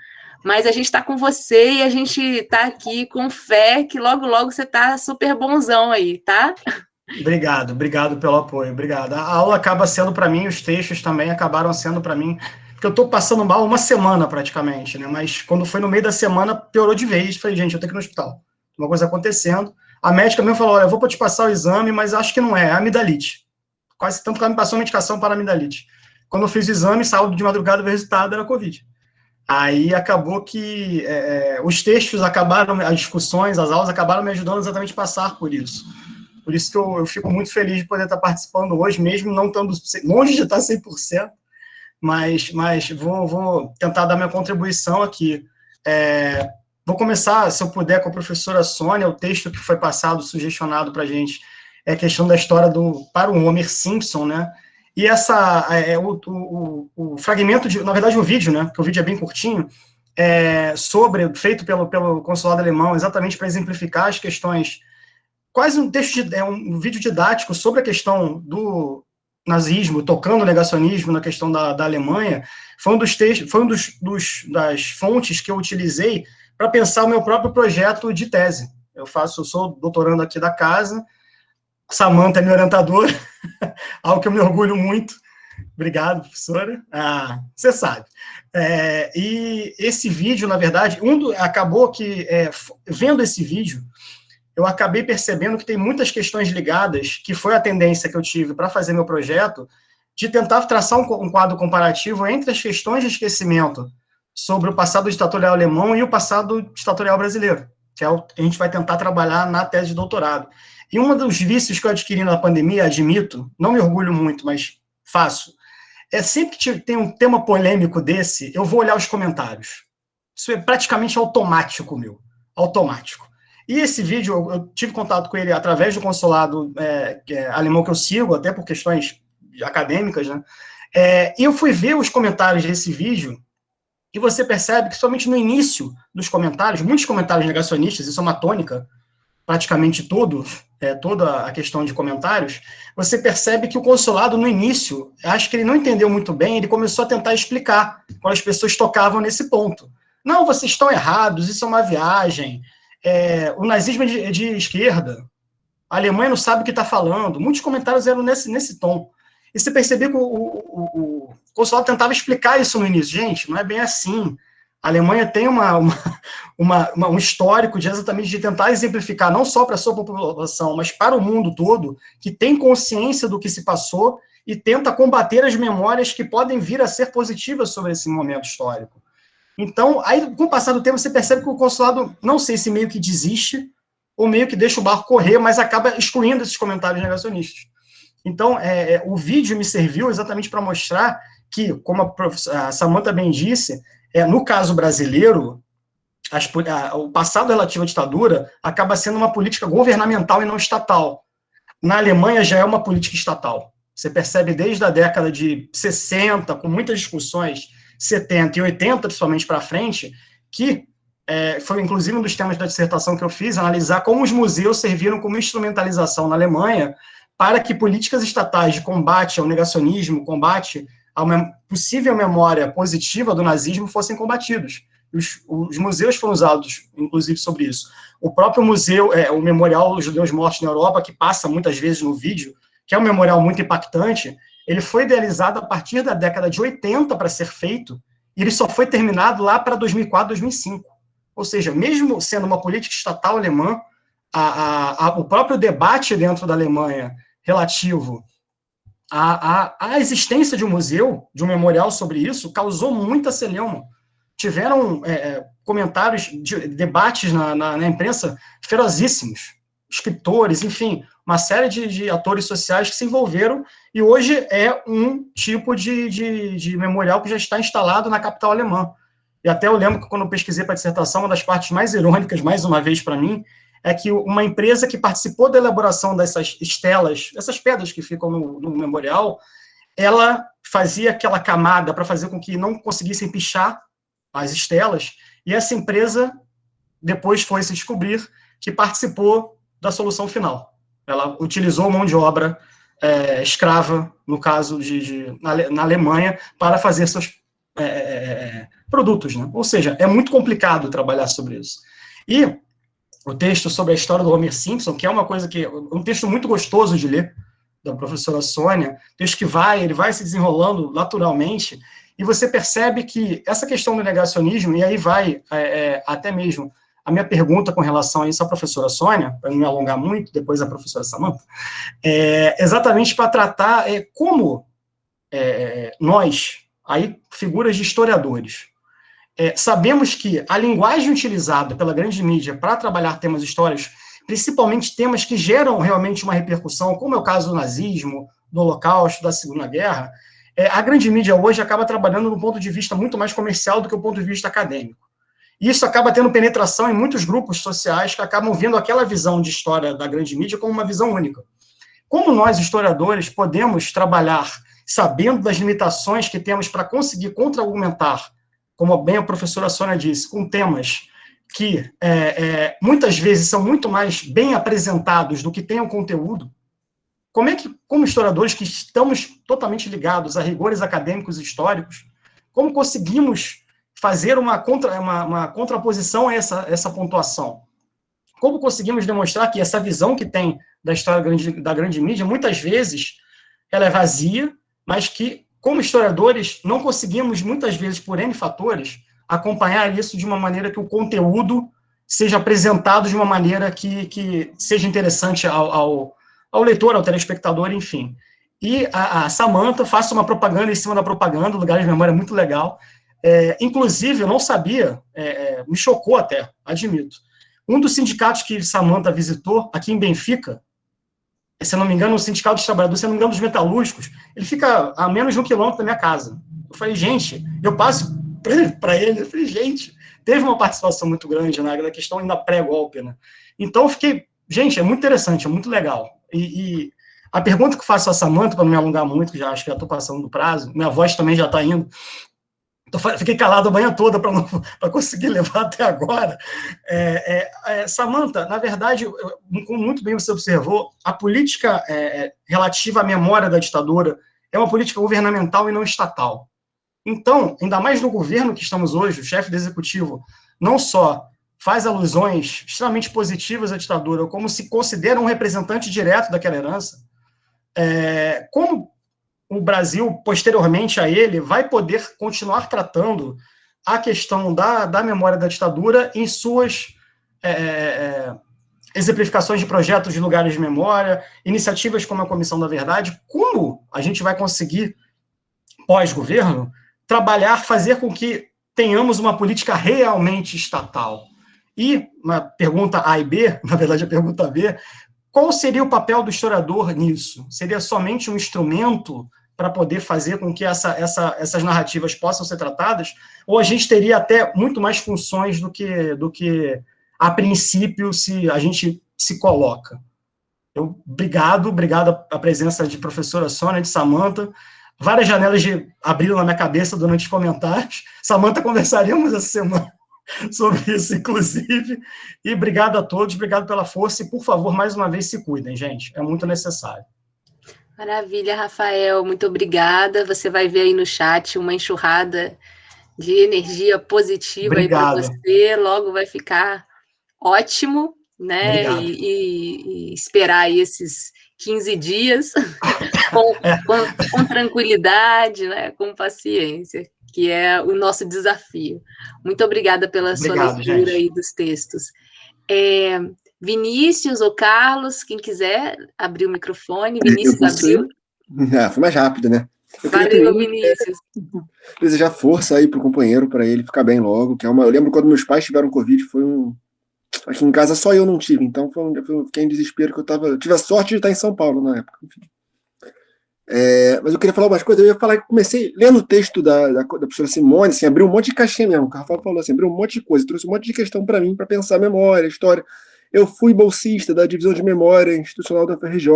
mas a gente está com você e a gente está aqui com fé que logo, logo você está super bonzão aí, tá? Obrigado, obrigado pelo apoio, obrigado. A aula acaba sendo para mim, os textos também acabaram sendo para mim, porque eu estou passando mal uma semana praticamente, né? Mas quando foi no meio da semana, piorou de vez. Falei, gente, eu tenho que ir no hospital. Uma coisa acontecendo. A médica mesmo falou: olha, eu vou te passar o exame, mas acho que não é, é amidalite. Quase tanto que ela me passou medicação para amidalite. Quando eu fiz o exame, sábado de madrugada, o resultado era Covid. Aí acabou que é, é os textos acabaram, as discussões, as aulas acabaram me ajudando exatamente a passar por isso. Por isso que eu, eu, fico muito feliz de poder estar participando hoje, mesmo não estando longe de estar 100%, mas, mas vou, vou tentar dar minha contribuição aqui. É, vou começar, se eu puder, com a professora Sônia, o texto que foi passado, sugestionado para a gente, é a questão da história do para o Homer Simpson, né? E essa, é, o, o, o, fragmento, de, na verdade, o vídeo, né? Porque o vídeo é bem curtinho, é, sobre, feito pelo, pelo consulado alemão, exatamente para exemplificar as questões quase um texto, é um vídeo didático sobre a questão do nazismo, tocando o negacionismo na questão da, da Alemanha, foi um dos textos, foi um dos, dos das fontes que eu utilizei para pensar o meu próprio projeto de tese. Eu faço, eu sou doutorando aqui da casa, Samanta é minha orientadora, algo que eu me orgulho muito. Obrigado, professora. Ah, você sabe. É, e esse vídeo, na verdade, um do, acabou que, é, vendo esse vídeo, eu acabei percebendo que tem muitas questões ligadas, que foi a tendência que eu tive para fazer meu projeto, de tentar traçar um, quadro comparativo entre as questões de esquecimento sobre o passado ditatorial alemão e o passado ditatorial brasileiro, que é o que a gente vai tentar trabalhar na tese de doutorado. E um dos vícios que eu adquiri na pandemia, admito, não me orgulho muito, mas faço, é sempre que tem um tema polêmico desse, eu vou olhar os comentários. Isso é praticamente automático meu, automático. E esse vídeo, eu, tive contato com ele através do consulado é, é, alemão que eu sigo, até por questões acadêmicas, né? É, eu fui ver os comentários desse vídeo, e você percebe que somente no início dos comentários, muitos comentários negacionistas, isso é uma tônica, praticamente todo, é, toda a questão de comentários, você percebe que o consulado, no início, acho que ele não entendeu muito bem, ele começou a tentar explicar quando as pessoas tocavam nesse ponto. Não, vocês estão errados, isso é uma viagem, é, o nazismo é de, é de, esquerda, a Alemanha não sabe o que está falando. Muitos comentários eram nesse, nesse tom. E você percebeu que o, o, o, consulado tentava explicar isso no início. Gente, não é bem assim. A Alemanha tem uma, uma, uma, uma um histórico de exatamente de tentar exemplificar, não só para a sua população, mas para o mundo todo, que tem consciência do que se passou e tenta combater as memórias que podem vir a ser positivas sobre esse momento histórico. Então, aí, com o passar do tempo, você percebe que o consulado, não sei se meio que desiste, ou meio que deixa o barco correr, mas acaba excluindo esses comentários negacionistas. Então, é, é o vídeo me serviu exatamente para mostrar que, como a, a Samanta bem disse, é, no caso brasileiro, as, a, o passado relativo à ditadura acaba sendo uma política governamental e não estatal. na Alemanha já é uma política estatal. Você percebe desde a década de 60, com muitas discussões, 70 e 80, principalmente para frente, que é, foi inclusive um dos temas da dissertação que eu fiz, analisar como os museus serviram como instrumentalização na Alemanha para que políticas estatais de combate ao negacionismo, combate a uma possível memória positiva do nazismo fossem combatidos. Os, os, museus foram usados, inclusive, sobre isso. O próprio museu, é, o Memorial dos Judeus Mortos na Europa, que passa muitas vezes no vídeo, que é um memorial muito impactante, ele foi idealizado a partir da década de 80 para ser feito, e ele só foi terminado lá para 2004, 2005. Ou seja, mesmo sendo uma política estatal alemã, a, a, a, o próprio debate dentro da Alemanha relativo à, existência de um museu, de um memorial sobre isso, causou muita celeuma. Tiveram é, é, comentários, de, debates na, na, na, imprensa ferozíssimos, escritores, enfim, uma série de, de, atores sociais que se envolveram, e hoje é um tipo de, de, de memorial que já está instalado na capital alemã. E até eu lembro que quando eu pesquisei para a dissertação, uma das partes mais irônicas, mais uma vez para mim, é que uma empresa que participou da elaboração dessas estelas, essas pedras que ficam no, no memorial, ela fazia aquela camada para fazer com que não conseguissem pichar as estelas, e essa empresa depois foi se descobrir que participou da solução final. Ela utilizou mão de obra é, escrava, no caso de, de na, na, Alemanha, para fazer seus é, é, é, produtos. Né? Ou seja, é muito complicado trabalhar sobre isso. E o texto sobre a história do Homer Simpson, que é uma coisa que um texto muito gostoso de ler, da professora Sônia, texto que vai, ele vai se desenrolando naturalmente, e você percebe que essa questão do negacionismo, e aí vai é, é, até mesmo a minha pergunta com relação a isso à professora Sônia, para não me alongar muito, depois a professora Samantha, é exatamente para tratar é, como é, nós, aí figuras de historiadores, é, sabemos que a linguagem utilizada pela grande mídia para trabalhar temas históricos, principalmente temas que geram realmente uma repercussão, como é o caso do nazismo, do holocausto, da Segunda Guerra, é, a grande mídia hoje acaba trabalhando do ponto de vista muito mais comercial do que o ponto de vista acadêmico. Isso acaba tendo penetração em muitos grupos sociais que acabam vendo aquela visão de história da grande mídia como uma visão única. Como nós, historiadores, podemos trabalhar sabendo das limitações que temos para conseguir contra-argumentar como bem a professora Sônia disse, com temas que é, é, muitas vezes são muito mais bem apresentados do que tem o conteúdo, como é que, como historiadores que estamos totalmente ligados a rigores acadêmicos e históricos, como conseguimos fazer uma, contra, uma, uma contraposição a essa, essa pontuação? Como conseguimos demonstrar que essa visão que tem da história grande, da grande mídia, muitas vezes, ela é vazia, mas que como historiadores, não conseguimos, muitas vezes, por N fatores, acompanhar isso de uma maneira que o conteúdo seja apresentado de uma maneira que, que seja interessante ao, ao, ao leitor, ao telespectador, enfim. E a, a Samantha faça uma propaganda em cima da propaganda, Lugares de Memória é muito legal. É, inclusive, eu não sabia, é, é, me chocou até, admito. Um dos sindicatos que Samantha visitou, aqui em Benfica, se eu não me engano, o Sindicato dos Trabalhadores, se não me engano, dos Metalúrgicos, ele fica a menos de um quilômetro da minha casa. Eu falei, gente, eu passo para ele, eu falei, gente, teve uma participação muito grande na né, questão ainda pré-golpe, né? Então, eu fiquei, gente, é muito interessante, é muito legal. E, e a pergunta que faço a Samanta, para não me alongar muito, já acho que já estou passando do prazo, minha voz também já está indo, então, fiquei calado a manhã toda para conseguir levar até agora. É, é, é, Samanta, na verdade, como muito bem você observou, a política é, é, relativa à memória da ditadura é uma política governamental e não estatal. Então, ainda mais no governo que estamos hoje, o chefe do executivo não só faz alusões extremamente positivas à ditadura, como se considera um representante direto daquela herança, é, como o Brasil, posteriormente a ele, vai poder continuar tratando a questão da, da memória da ditadura em suas é, é, exemplificações de projetos de lugares de memória, iniciativas como a Comissão da Verdade, como a gente vai conseguir, pós-governo, trabalhar, fazer com que tenhamos uma política realmente estatal. E, uma pergunta A e B, na verdade a pergunta B, qual seria o papel do historiador nisso? Seria somente um instrumento para poder fazer com que essa, essa, essas narrativas possam ser tratadas, ou a gente teria até muito mais funções do que, do que a princípio se a gente se coloca. Eu, obrigado, obrigado a presença de professora Sônia, de Samanta. Várias janelas de, abriram na minha cabeça durante os comentários. Samanta, conversaríamos essa semana sobre isso, inclusive. E obrigado a todos, obrigado pela força. E, por favor, mais uma vez, se cuidem, gente. É muito necessário. Maravilha, Rafael. Muito obrigada. Você vai ver aí no chat uma enxurrada de energia positiva aí para você. Logo vai ficar ótimo, né? E, e, e, esperar aí esses 15 dias com, é. com, com tranquilidade, né? Com paciência que é o nosso desafio. Muito obrigada pela Obrigado, sua leitura gente. aí dos textos. É, Vinícius ou Carlos, quem quiser abrir o microfone. Vinícius abriu. Ah, foi mais rápido, né? Eu Valeu, Vinícius. Desejar força aí para o companheiro, para ele ficar bem logo. Que é uma... Eu lembro quando meus pais tiveram Covid, foi um. Aqui em casa só eu não tive, então foi um... eu fiquei em desespero que eu tava. Eu tive a sorte de estar em São Paulo na época. Enfim. É, mas eu queria falar umas coisas. Eu ia falar que comecei lendo o texto da, da, da professora Simone, assim, abriu um monte de caixinha mesmo. O Rafael falou assim, abriu um monte de coisa, trouxe um monte de questão para mim, para pensar memória, história. Eu fui bolsista da divisão de memória institucional da FRJ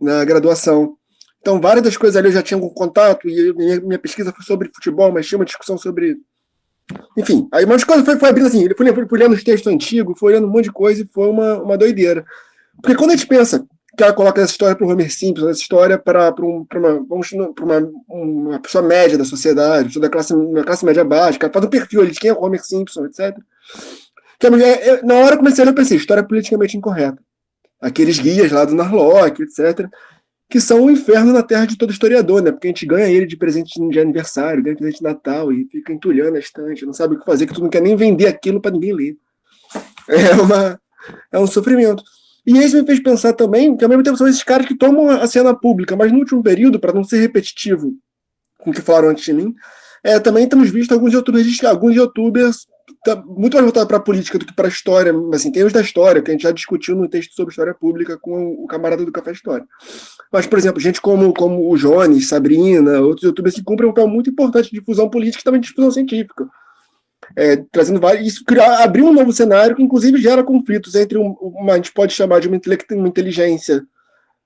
na graduação. Então, várias das coisas ali eu já tinha algum contato, e minha, minha pesquisa foi sobre futebol, mas tinha uma discussão sobre. Enfim, aí umas coisas foi, foi abrindo assim, ele foi, foi lendo os textos antigos, foi lendo um monte de coisa e foi uma, uma doideira. Porque quando a gente pensa ela coloca essa história para o Homer Simpson, essa história para um, uma, uma, uma pessoa média da sociedade, pessoa da classe, uma classe média ela faz um perfil ali de quem é o Homer Simpson, etc. Eu, na hora eu comecei a pensei, história politicamente incorreta. Aqueles guias lá do Narlock, etc., que são o inferno na terra de todo historiador, né? Porque a gente ganha ele de presente de aniversário, ganha de presente de Natal e fica entulhando a estante, não sabe o que fazer, que tu não quer nem vender aquilo para ninguém ler. É, uma, é um sofrimento. E isso me fez pensar também que, ao mesmo tempo, são esses caras que tomam a cena pública, mas no último período, para não ser repetitivo com o que falaram antes de mim, é, também temos visto alguns youtubers, alguns youtubers tá muito mais voltado para a política do que para a história. Assim, tem os da história, que a gente já discutiu no texto sobre história pública com o camarada do Café História. Mas, por exemplo, gente como, como o Jones, Sabrina, outros youtubers que cumprem um papel muito importante de difusão política e também de difusão científica é, trazendo vários. Isso criar, abriu um novo cenário que, inclusive, gera conflitos entre um, uma, a gente pode chamar de uma, uma inteligência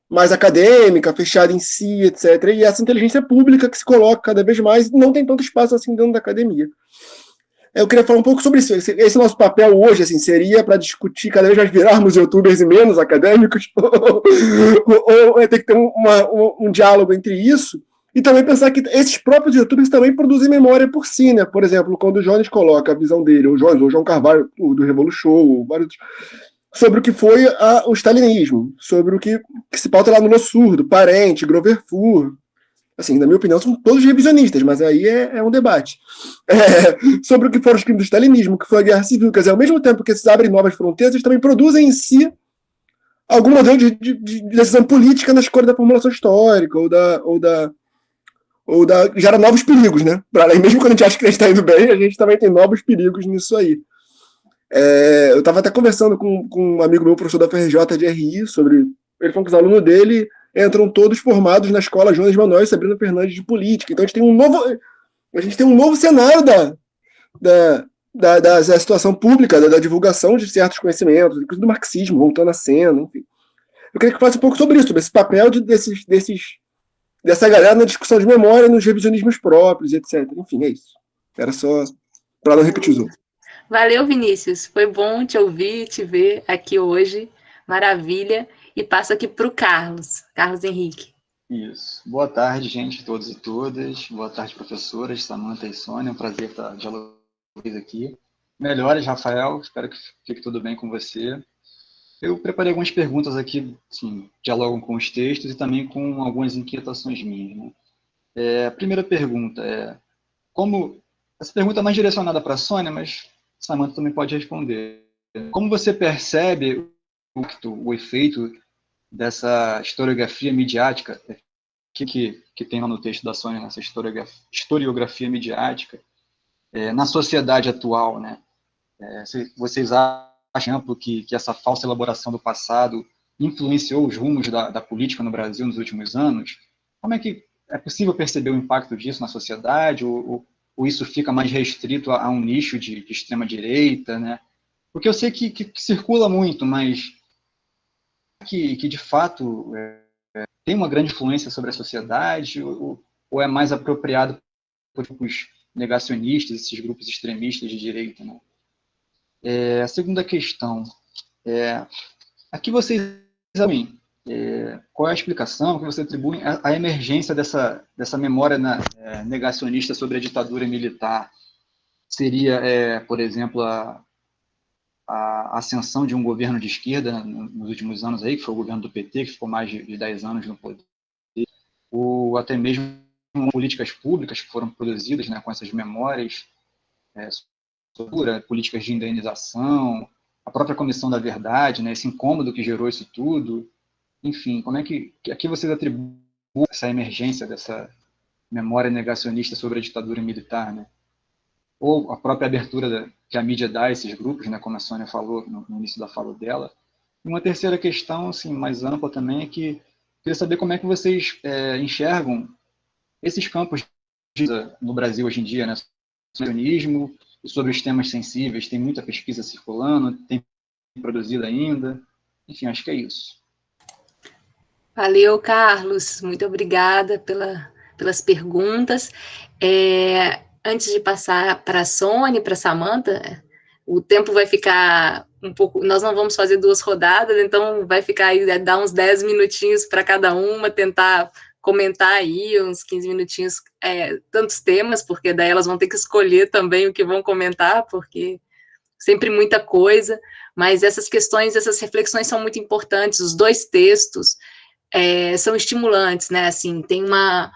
mais acadêmica, fechada em si, etc. E essa inteligência pública que se coloca cada vez mais não tem tanto espaço assim dentro da academia. Eu queria falar um pouco sobre isso. Esse, nosso papel hoje assim, seria para discutir cada vez mais virarmos youtubers e menos acadêmicos, ou, ou, ou ter que ter uma, um, um diálogo entre isso e também pensar que esses próprios youtubers também produzem memória por si, né? Por exemplo, quando o Jones coloca a visão dele, o Jones, ou o João Carvalho, do Revolu Show, vários sobre o que foi a, o stalinismo, sobre o que, que se pauta lá No Surdo, Parente, Grover Fur, assim, na minha opinião, são todos revisionistas, mas aí é, é um debate. É, sobre o que foram os crimes do stalinismo, que foi a guerra civil, quer dizer, ao mesmo tempo que esses abrem novas fronteiras, eles também produzem em si algum modelo de, de, de decisão política na escolha da formulação histórica, ou da, ou da ou da, gera novos perigos, né? Pra, mesmo quando a gente acha que a gente está indo bem, a gente também tem novos perigos nisso aí. É, eu estava até conversando com, com um amigo meu, professor da FRJ de RI, sobre. Ele falou que os alunos dele entram todos formados na escola Jonas Manuel e Sabrina Fernandes de Política. Então a gente tem um novo. A gente tem um novo cenário da, da, da, da, da situação pública, da, da, divulgação de certos conhecimentos, inclusive do marxismo, voltando à cena, enfim. Eu queria que falasse um pouco sobre isso, sobre esse papel de, desses, desses dessa galera na discussão de memória, nos revisionismos próprios, etc. Enfim, é isso. Era só para não repetir os outros. Valeu, Vinícius. Foi bom te ouvir, te ver aqui hoje. Maravilha. E passo aqui para o Carlos, Carlos Henrique. Isso. Boa tarde, gente, todos e todas. Boa tarde, professoras, Samanta e Sônia. É um prazer estar dialogando aqui. Melhores, Rafael. Espero que fique tudo bem com você. Eu preparei algumas perguntas aqui, assim, dialogam com os textos e também com algumas inquietações minhas. Né? É, a primeira pergunta é, como, essa pergunta é mais direcionada para a Sônia, mas Samantha também pode responder. Como você percebe o, o efeito dessa historiografia midiática, que, que, que tem lá no texto da Sônia, essa historiografia, historiografia midiática, é, na sociedade atual, né? É, vocês acham exemplo, que, que essa falsa elaboração do passado influenciou os rumos da, da, política no Brasil nos últimos anos, como é que é possível perceber o impacto disso na sociedade, ou, ou, ou isso fica mais restrito a, a um nicho de, de extrema-direita, né? Porque eu sei que, que, que, circula muito, mas que, que de fato é, tem uma grande influência sobre a sociedade ou, ou é mais apropriado por grupos negacionistas, esses grupos extremistas de direita? Né? É, a segunda questão, é, aqui vocês examinam é, qual é a explicação que você atribui à emergência dessa, dessa memória na, é, negacionista sobre a ditadura militar? Seria, é, por exemplo, a, a ascensão de um governo de esquerda nos últimos anos aí, que foi o governo do PT, que ficou mais de, de 10 anos no poder, ou até mesmo políticas públicas que foram produzidas né, com essas memórias, sobre políticas de indenização, a própria Comissão da Verdade, né, esse incômodo que gerou isso tudo, enfim, como é que, que aqui vocês atribuem essa emergência dessa memória negacionista sobre a ditadura militar, né? Ou a própria abertura da, que a mídia dá a esses grupos, né, como a Sônia falou no, no início da fala dela. E uma terceira questão, assim, mais ampla também, é que queria saber como é que vocês é, enxergam esses campos no Brasil hoje em dia, né? Sionismo, sobre os temas sensíveis, tem muita pesquisa circulando, tem produzido ainda. Enfim, acho que é isso. Valeu, Carlos. Muito obrigada pela, pelas perguntas. É, antes de passar para a Sônia, para a Samanta, o tempo vai ficar um pouco. Nós não vamos fazer duas rodadas, então vai ficar aí, dar uns 10 minutinhos para cada uma, tentar comentar aí uns 15 minutinhos, é, tantos temas, porque daí elas vão ter que escolher também o que vão comentar, porque sempre muita coisa, mas essas questões, essas reflexões são muito importantes, os dois textos é, são estimulantes, né, assim, tem uma,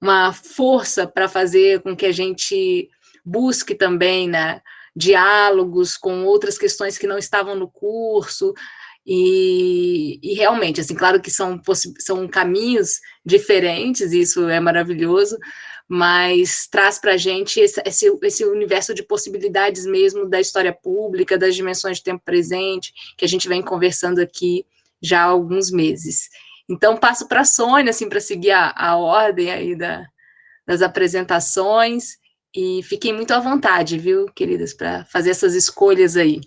uma força para fazer com que a gente busque também, né, diálogos com outras questões que não estavam no curso, e, e, realmente, assim, claro que são, são caminhos diferentes, isso é maravilhoso, mas traz para a gente esse, esse, esse, universo de possibilidades mesmo da história pública, das dimensões de tempo presente, que a gente vem conversando aqui já há alguns meses. Então, passo para a Sônia, assim, para seguir a, a, ordem aí da, das apresentações, e fiquem muito à vontade, viu, queridas, para fazer essas escolhas aí.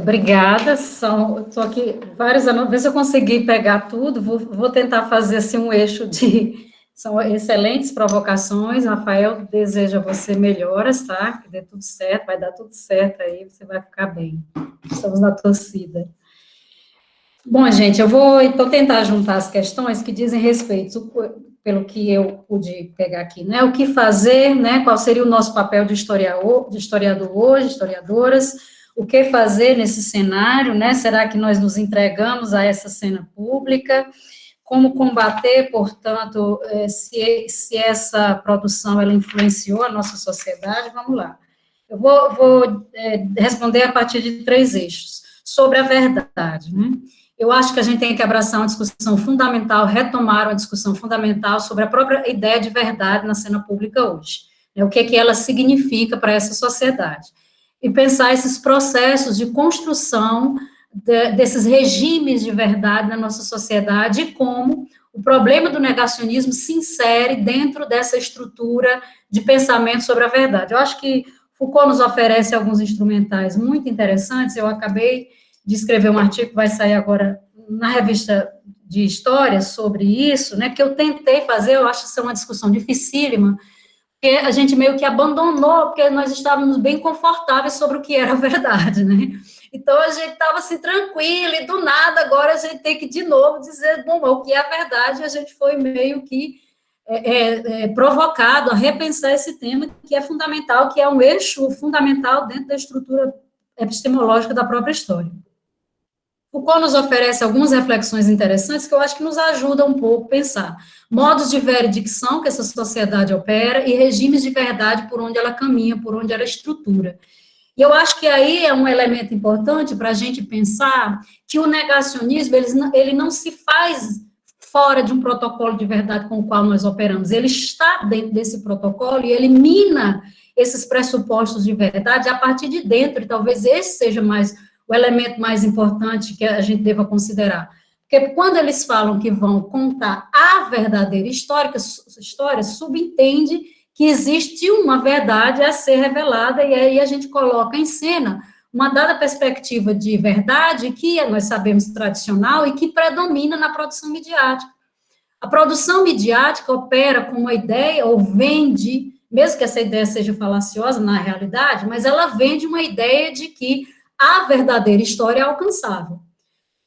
Obrigada, são, estou aqui vários anos, ver se eu conseguir pegar tudo, vou, vou tentar fazer assim um eixo de, são excelentes provocações, Rafael, desejo a você melhoras, tá, que dê tudo certo, vai dar tudo certo aí, você vai ficar bem, estamos na torcida. Bom, gente, eu vou então tentar juntar as questões que dizem respeito, pelo que eu pude pegar aqui, né, o que fazer, né, qual seria o nosso papel de historiador, de historiador hoje, historiadoras, o que fazer nesse cenário, né? Será que nós nos entregamos a essa cena pública? Como combater, portanto, eh, se, se essa produção ela influenciou a nossa sociedade? Vamos lá. Eu vou, vou é, responder a partir de três eixos. Sobre a verdade, né? Eu acho que a gente tem que abraçar uma discussão fundamental, retomar uma discussão fundamental sobre a própria ideia de verdade na cena pública hoje. Né? O que, é que ela significa para essa sociedade e pensar esses processos de construção de, desses regimes de verdade na nossa sociedade e como o problema do negacionismo se insere dentro dessa estrutura de pensamento sobre a verdade. Eu acho que Foucault nos oferece alguns instrumentais muito interessantes, eu acabei de escrever um artigo que vai sair agora na revista de história sobre isso, né, que eu tentei fazer, eu acho que isso é uma discussão dificílima, porque a gente meio que abandonou, porque nós estávamos bem confortáveis sobre o que era a verdade, né? Então, a gente estava assim, tranquilo, e do nada, agora a gente tem que, de novo, dizer, bom, o que é a verdade, e a gente foi meio que é, é, é, provocado a repensar esse tema, que é fundamental, que é um eixo fundamental dentro da estrutura epistemológica da própria história. Foucault nos oferece algumas reflexões interessantes que eu acho que nos ajudam um pouco a pensar. Modos de veredicção que essa sociedade opera e regimes de verdade por onde ela caminha, por onde ela estrutura. E eu acho que aí é um elemento importante para a gente pensar que o negacionismo, ele, ele não se faz fora de um protocolo de verdade com o qual nós operamos. Ele está dentro desse protocolo e ele mina esses pressupostos de verdade a partir de dentro, e talvez esse seja mais o elemento mais importante que a gente deva considerar. Porque quando eles falam que vão contar a verdadeira história, história subentende que existe uma verdade a ser revelada, e aí a gente coloca em cena uma dada perspectiva de verdade que nós sabemos tradicional e que predomina na produção midiática. A produção midiática opera com uma ideia ou vende, mesmo que essa ideia seja falaciosa na realidade, mas ela vende uma ideia de que a verdadeira história é alcançável.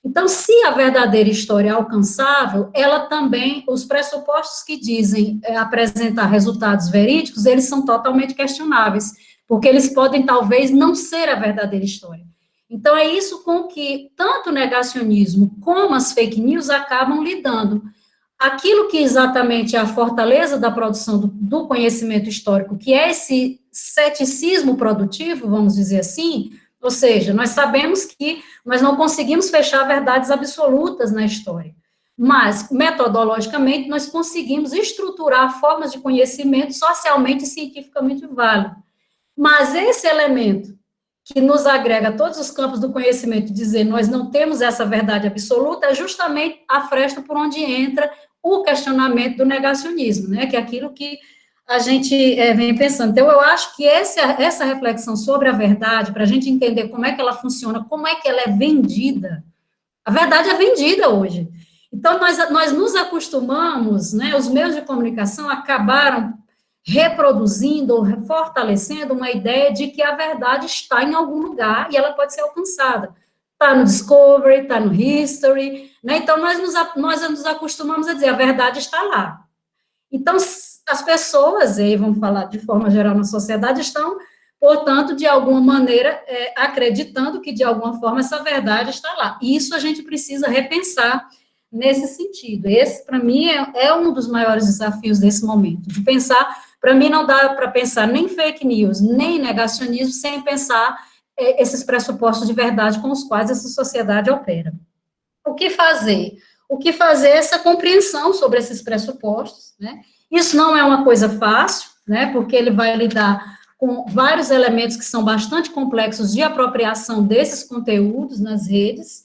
Então, se a verdadeira história é alcançável, ela também, os pressupostos que dizem é, apresentar resultados verídicos, eles são totalmente questionáveis porque eles podem talvez não ser a verdadeira história. Então, é isso com que tanto o negacionismo como as fake news acabam lidando. Aquilo que exatamente é a fortaleza da produção do, do conhecimento histórico, que é esse ceticismo produtivo, vamos dizer assim, ou seja, nós sabemos que nós não conseguimos fechar verdades absolutas na história, mas, metodologicamente, nós conseguimos estruturar formas de conhecimento socialmente e cientificamente válidas. Mas esse elemento que nos agrega a todos os campos do conhecimento, dizer nós não temos essa verdade absoluta, é justamente a fresta por onde entra o questionamento do negacionismo, né, que é aquilo que a gente é, vem pensando. Então, eu acho que essa, essa reflexão sobre a verdade, para a gente entender como é que ela funciona, como é que ela é vendida, a verdade é vendida hoje. Então, nós, nós nos acostumamos, né, os meios de comunicação acabaram reproduzindo fortalecendo uma ideia de que a verdade está em algum lugar e ela pode ser alcançada. Está no Discovery, está no History, né? Então, nós nos, nós nos acostumamos a dizer, a verdade está lá. Então, as pessoas, e vamos falar de forma geral na sociedade, estão, portanto, de alguma maneira, é, acreditando que, de alguma forma, essa verdade está lá. E isso a gente precisa repensar nesse sentido. Esse, para mim, é, é um dos maiores desafios desse momento, de pensar para mim, não dá para pensar nem fake news, nem negacionismo, sem pensar é, esses pressupostos de verdade com os quais essa sociedade opera. O que fazer? O que fazer é essa compreensão sobre esses pressupostos, né? Isso não é uma coisa fácil, né? Porque ele vai lidar com vários elementos que são bastante complexos de apropriação desses conteúdos nas redes,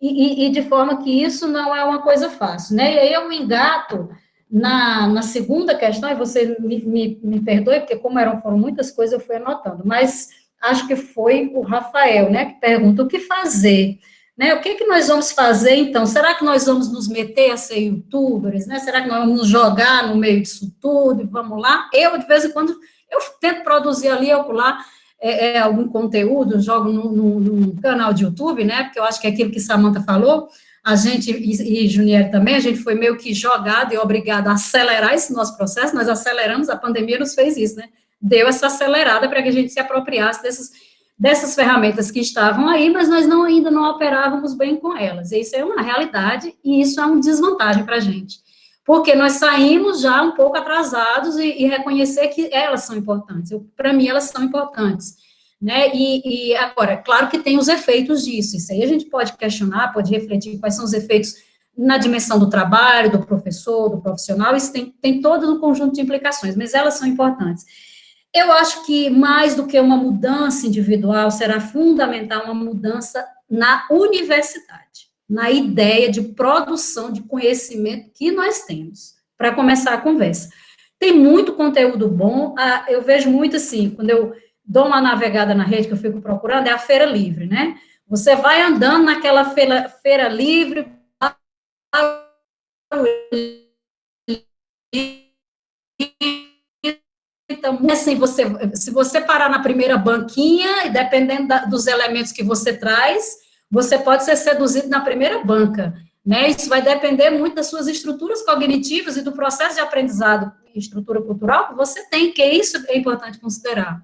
e, e, e de forma que isso não é uma coisa fácil, né? E aí eu me engato na, na segunda questão, e você me, me, me perdoe, porque como eram, foram muitas coisas, eu fui anotando, mas acho que foi o Rafael, né, que pergunta o que fazer, né, o que que nós vamos fazer, então, será que nós vamos nos meter a ser youtubers, né, será que nós vamos nos jogar no meio disso tudo, e vamos lá, eu, de vez em quando, eu tento produzir ali, eu lá, é, é, algum conteúdo, jogo no, canal de YouTube, né, porque eu acho que é aquilo que Samantha falou, a gente, e, e Junier também, a gente foi meio que jogado e obrigado a acelerar esse nosso processo, nós aceleramos, a pandemia nos fez isso, né? Deu essa acelerada para que a gente se apropriasse dessas, dessas ferramentas que estavam aí, mas nós não, ainda não operávamos bem com elas. Isso é uma realidade e isso é uma desvantagem para a gente. Porque nós saímos já um pouco atrasados e, e reconhecer que elas são importantes. Para mim, elas são importantes né? E, e, agora, claro que tem os efeitos disso, isso aí a gente pode questionar, pode refletir quais são os efeitos na dimensão do trabalho, do professor, do profissional, isso tem, tem todo um conjunto de implicações, mas elas são importantes. Eu acho que mais do que uma mudança individual, será fundamental uma mudança na universidade, na ideia de produção de conhecimento que nós temos, para começar a conversa. Tem muito conteúdo bom, eu vejo muito assim, quando eu dou uma navegada na rede que eu fico procurando, é a feira livre, né? Você vai andando naquela feira, feira livre, então, assim, você, se você parar na primeira banquinha, e dependendo da, dos elementos que você traz, você pode ser seduzido na primeira banca, né? Isso vai depender muito das suas estruturas cognitivas e do processo de aprendizado, estrutura cultural que você tem, que isso é importante considerar.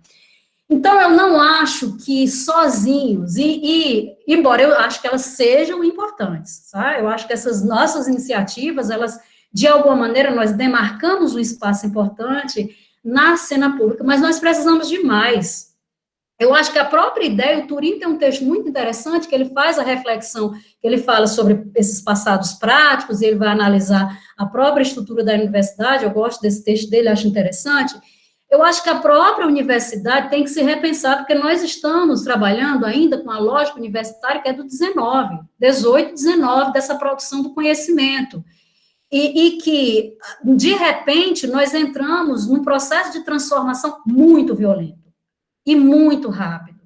Então, eu não acho que sozinhos, e, e, embora eu acho que elas sejam importantes, tá? eu acho que essas nossas iniciativas, elas, de alguma maneira, nós demarcamos um espaço importante na cena pública, mas nós precisamos de mais. Eu acho que a própria ideia, o Turim tem um texto muito interessante, que ele faz a reflexão, que ele fala sobre esses passados práticos, e ele vai analisar a própria estrutura da universidade, eu gosto desse texto dele, acho interessante, eu acho que a própria universidade tem que se repensar, porque nós estamos trabalhando ainda com a lógica universitária que é do 19, 18, 19, dessa produção do conhecimento. E, e, que, de repente, nós entramos num processo de transformação muito violento e muito rápido.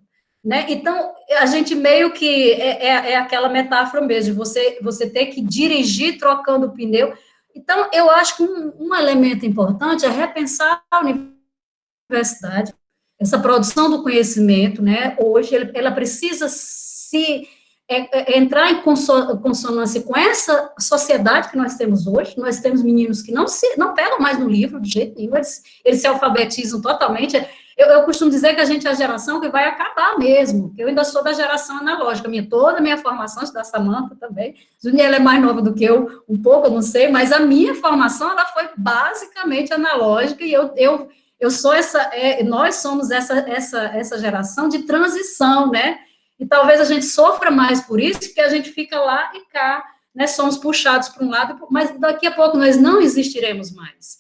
né? Então, a gente meio que é, é, é, aquela metáfora mesmo, de você, você ter que dirigir trocando o pneu. Então, eu acho que um, um elemento importante é repensar a universidade, essa produção do conhecimento, né? Hoje, ela precisa se é, é entrar em consonância com essa sociedade que nós temos hoje. Nós temos meninos que não se não pegam mais no livro de jeito nenhum, eles, eles se alfabetizam totalmente. Eu, eu, costumo dizer que a gente é a geração que vai acabar mesmo. Eu ainda sou da geração analógica, minha, toda a minha formação, da Samanta também. Juniela é mais nova do que eu, um pouco, eu não sei, mas a minha formação ela foi basicamente analógica e eu, eu, eu sou essa, é, nós somos essa, essa, essa geração de transição, né? E talvez a gente sofra mais por isso, porque a gente fica lá e cá, né? Somos puxados para um lado, mas daqui a pouco nós não existiremos mais.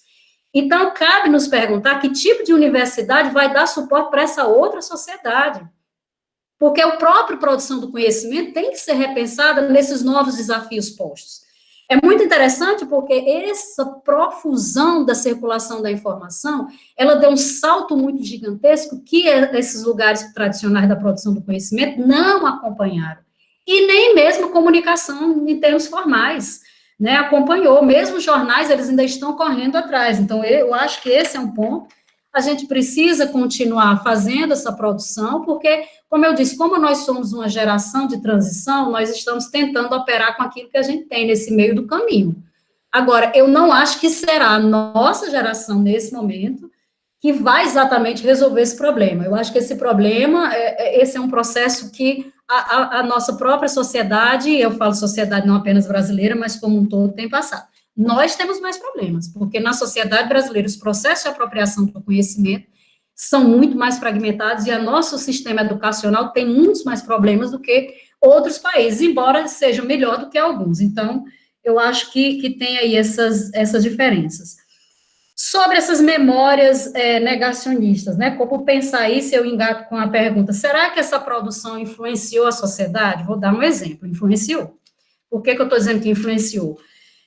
Então, cabe nos perguntar que tipo de universidade vai dar suporte para essa outra sociedade. Porque a própria produção do conhecimento tem que ser repensada nesses novos desafios postos. É muito interessante porque essa profusão da circulação da informação, ela deu um salto muito gigantesco que esses lugares tradicionais da produção do conhecimento não acompanharam. E nem mesmo comunicação em termos formais né, acompanhou, mesmo jornais, eles ainda estão correndo atrás, então eu acho que esse é um ponto, a gente precisa continuar fazendo essa produção, porque, como eu disse, como nós somos uma geração de transição, nós estamos tentando operar com aquilo que a gente tem nesse meio do caminho. Agora, eu não acho que será a nossa geração, nesse momento, que vai exatamente resolver esse problema. Eu acho que esse problema, é, é esse é um processo que a, a, nossa própria sociedade, eu falo sociedade não apenas brasileira, mas como um todo, tem passado. Nós temos mais problemas, porque na sociedade brasileira os processos de apropriação do conhecimento são muito mais fragmentados e o nosso sistema educacional tem muitos mais problemas do que outros países, embora seja melhor do que alguns. Então, eu acho que, que tem aí essas, essas diferenças. Sobre essas memórias é, negacionistas, né? Como pensar isso, eu engato com a pergunta: será que essa produção influenciou a sociedade? Vou dar um exemplo: influenciou. Por que, que eu estou dizendo que influenciou?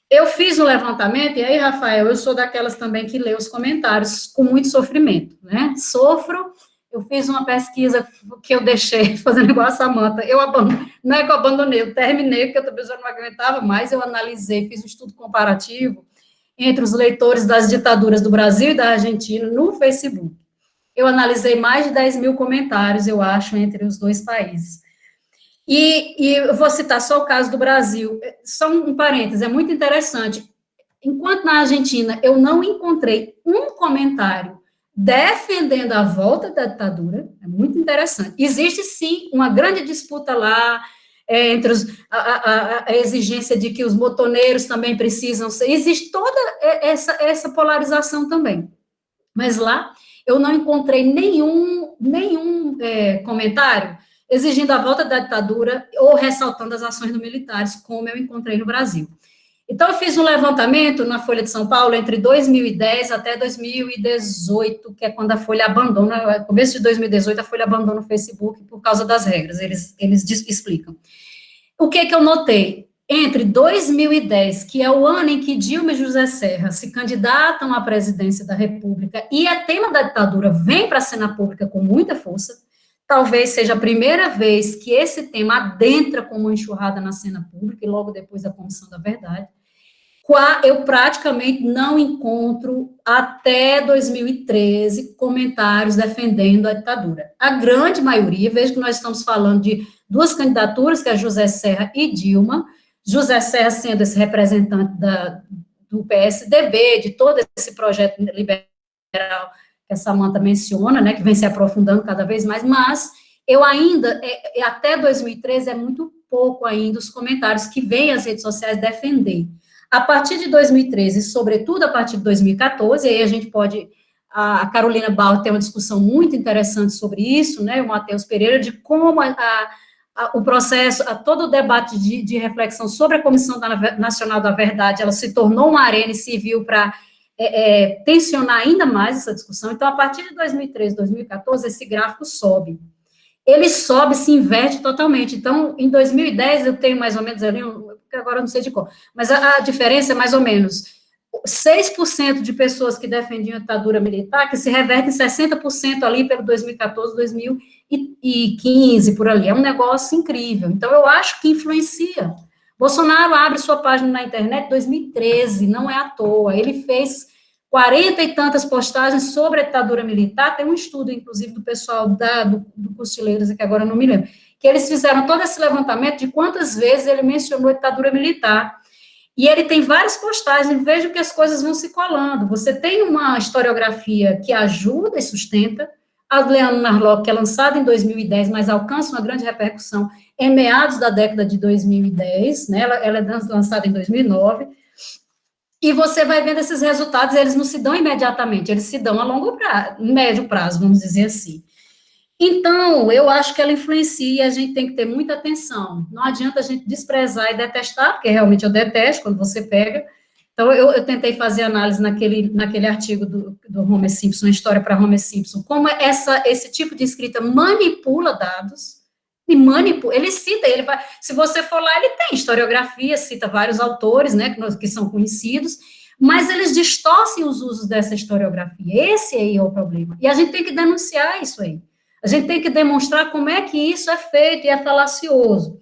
Eu fiz um levantamento, e aí, Rafael, eu sou daquelas também que lê os comentários com muito sofrimento, né? Sofro. Eu fiz uma pesquisa que eu deixei, fazendo igual a Samanta, eu abandonei, não é que eu abandonei, eu terminei, porque eu também já não aguentava mais, eu analisei, fiz um estudo comparativo, entre os leitores das ditaduras do Brasil e da Argentina no Facebook. Eu analisei mais de 10 mil comentários, eu acho, entre os dois países. E, e eu vou citar só o caso do Brasil. Só um parênteses, é muito interessante. Enquanto na Argentina eu não encontrei um comentário defendendo a volta da ditadura, é muito interessante. Existe sim uma grande disputa lá é, entre os, a, a, a, exigência de que os motoneiros também precisam ser, existe toda essa, essa polarização também. Mas lá eu não encontrei nenhum, nenhum é, comentário exigindo a volta da ditadura ou ressaltando as ações dos militares, como eu encontrei no Brasil. Então, eu fiz um levantamento na Folha de São Paulo entre 2010 até 2018, que é quando a Folha abandona, começo de 2018, a Folha abandona o Facebook por causa das regras, eles, eles explicam. O que, que eu notei? Entre 2010, que é o ano em que Dilma e José Serra se candidatam à presidência da República, e a tema da ditadura vem para a cena pública com muita força, talvez seja a primeira vez que esse tema adentra como uma enxurrada na cena pública, e logo depois da Comissão da Verdade eu praticamente não encontro até 2013 comentários defendendo a ditadura. A grande maioria, vejo que nós estamos falando de duas candidaturas, que é José Serra e Dilma, José Serra sendo esse representante da, do PSDB, de todo esse projeto liberal que a Samanta menciona, né, que vem se aprofundando cada vez mais, mas eu ainda, é, é até 2013, é muito pouco ainda os comentários que vêm as redes sociais defender. A partir de 2013, sobretudo a partir de 2014, aí a gente pode, a Carolina Bauer tem uma discussão muito interessante sobre isso, né, o Matheus Pereira, de como a, a, o processo, a, todo o debate de, de, reflexão sobre a Comissão da, Nacional da Verdade, ela se tornou uma arena civil para é, é, tensionar ainda mais essa discussão. Então, a partir de 2013, 2014, esse gráfico sobe. Ele sobe, se inverte totalmente. Então, em 2010, eu tenho mais ou menos ali agora eu não sei de qual, mas a, a diferença é mais ou menos 6% de pessoas que defendiam a ditadura militar, que se reverte em 60% ali pelo 2014, 2015, por ali. É um negócio incrível. Então, eu acho que influencia. Bolsonaro abre sua página na internet em 2013, não é à toa. Ele fez 40 e tantas postagens sobre a ditadura militar. Tem um estudo, inclusive, do pessoal da, do, do que agora não me lembro, que eles fizeram todo esse levantamento de quantas vezes ele mencionou a ditadura militar. E ele tem várias postagens, veja que as coisas vão se colando. Você tem uma historiografia que ajuda e sustenta, a Leandro Narlock, que é lançada em 2010, mas alcança uma grande repercussão em meados da década de 2010, né? ela, ela é lançada em 2009, e você vai vendo esses resultados, eles não se dão imediatamente, eles se dão a longo prazo, médio prazo, vamos dizer assim. Então, eu acho que ela influencia e a gente tem que ter muita atenção. Não adianta a gente desprezar e detestar, porque realmente eu detesto quando você pega. Então, eu, eu tentei fazer análise naquele, naquele artigo do, do Homer Simpson, História para Homer Simpson, como essa, esse tipo de escrita manipula dados, e manipula, ele cita, ele vai, se você for lá, ele tem historiografia, cita vários autores, né, que, que são conhecidos, mas eles distorcem os usos dessa historiografia, esse aí é o problema, e a gente tem que denunciar isso aí. A gente tem que demonstrar como é que isso é feito e é falacioso.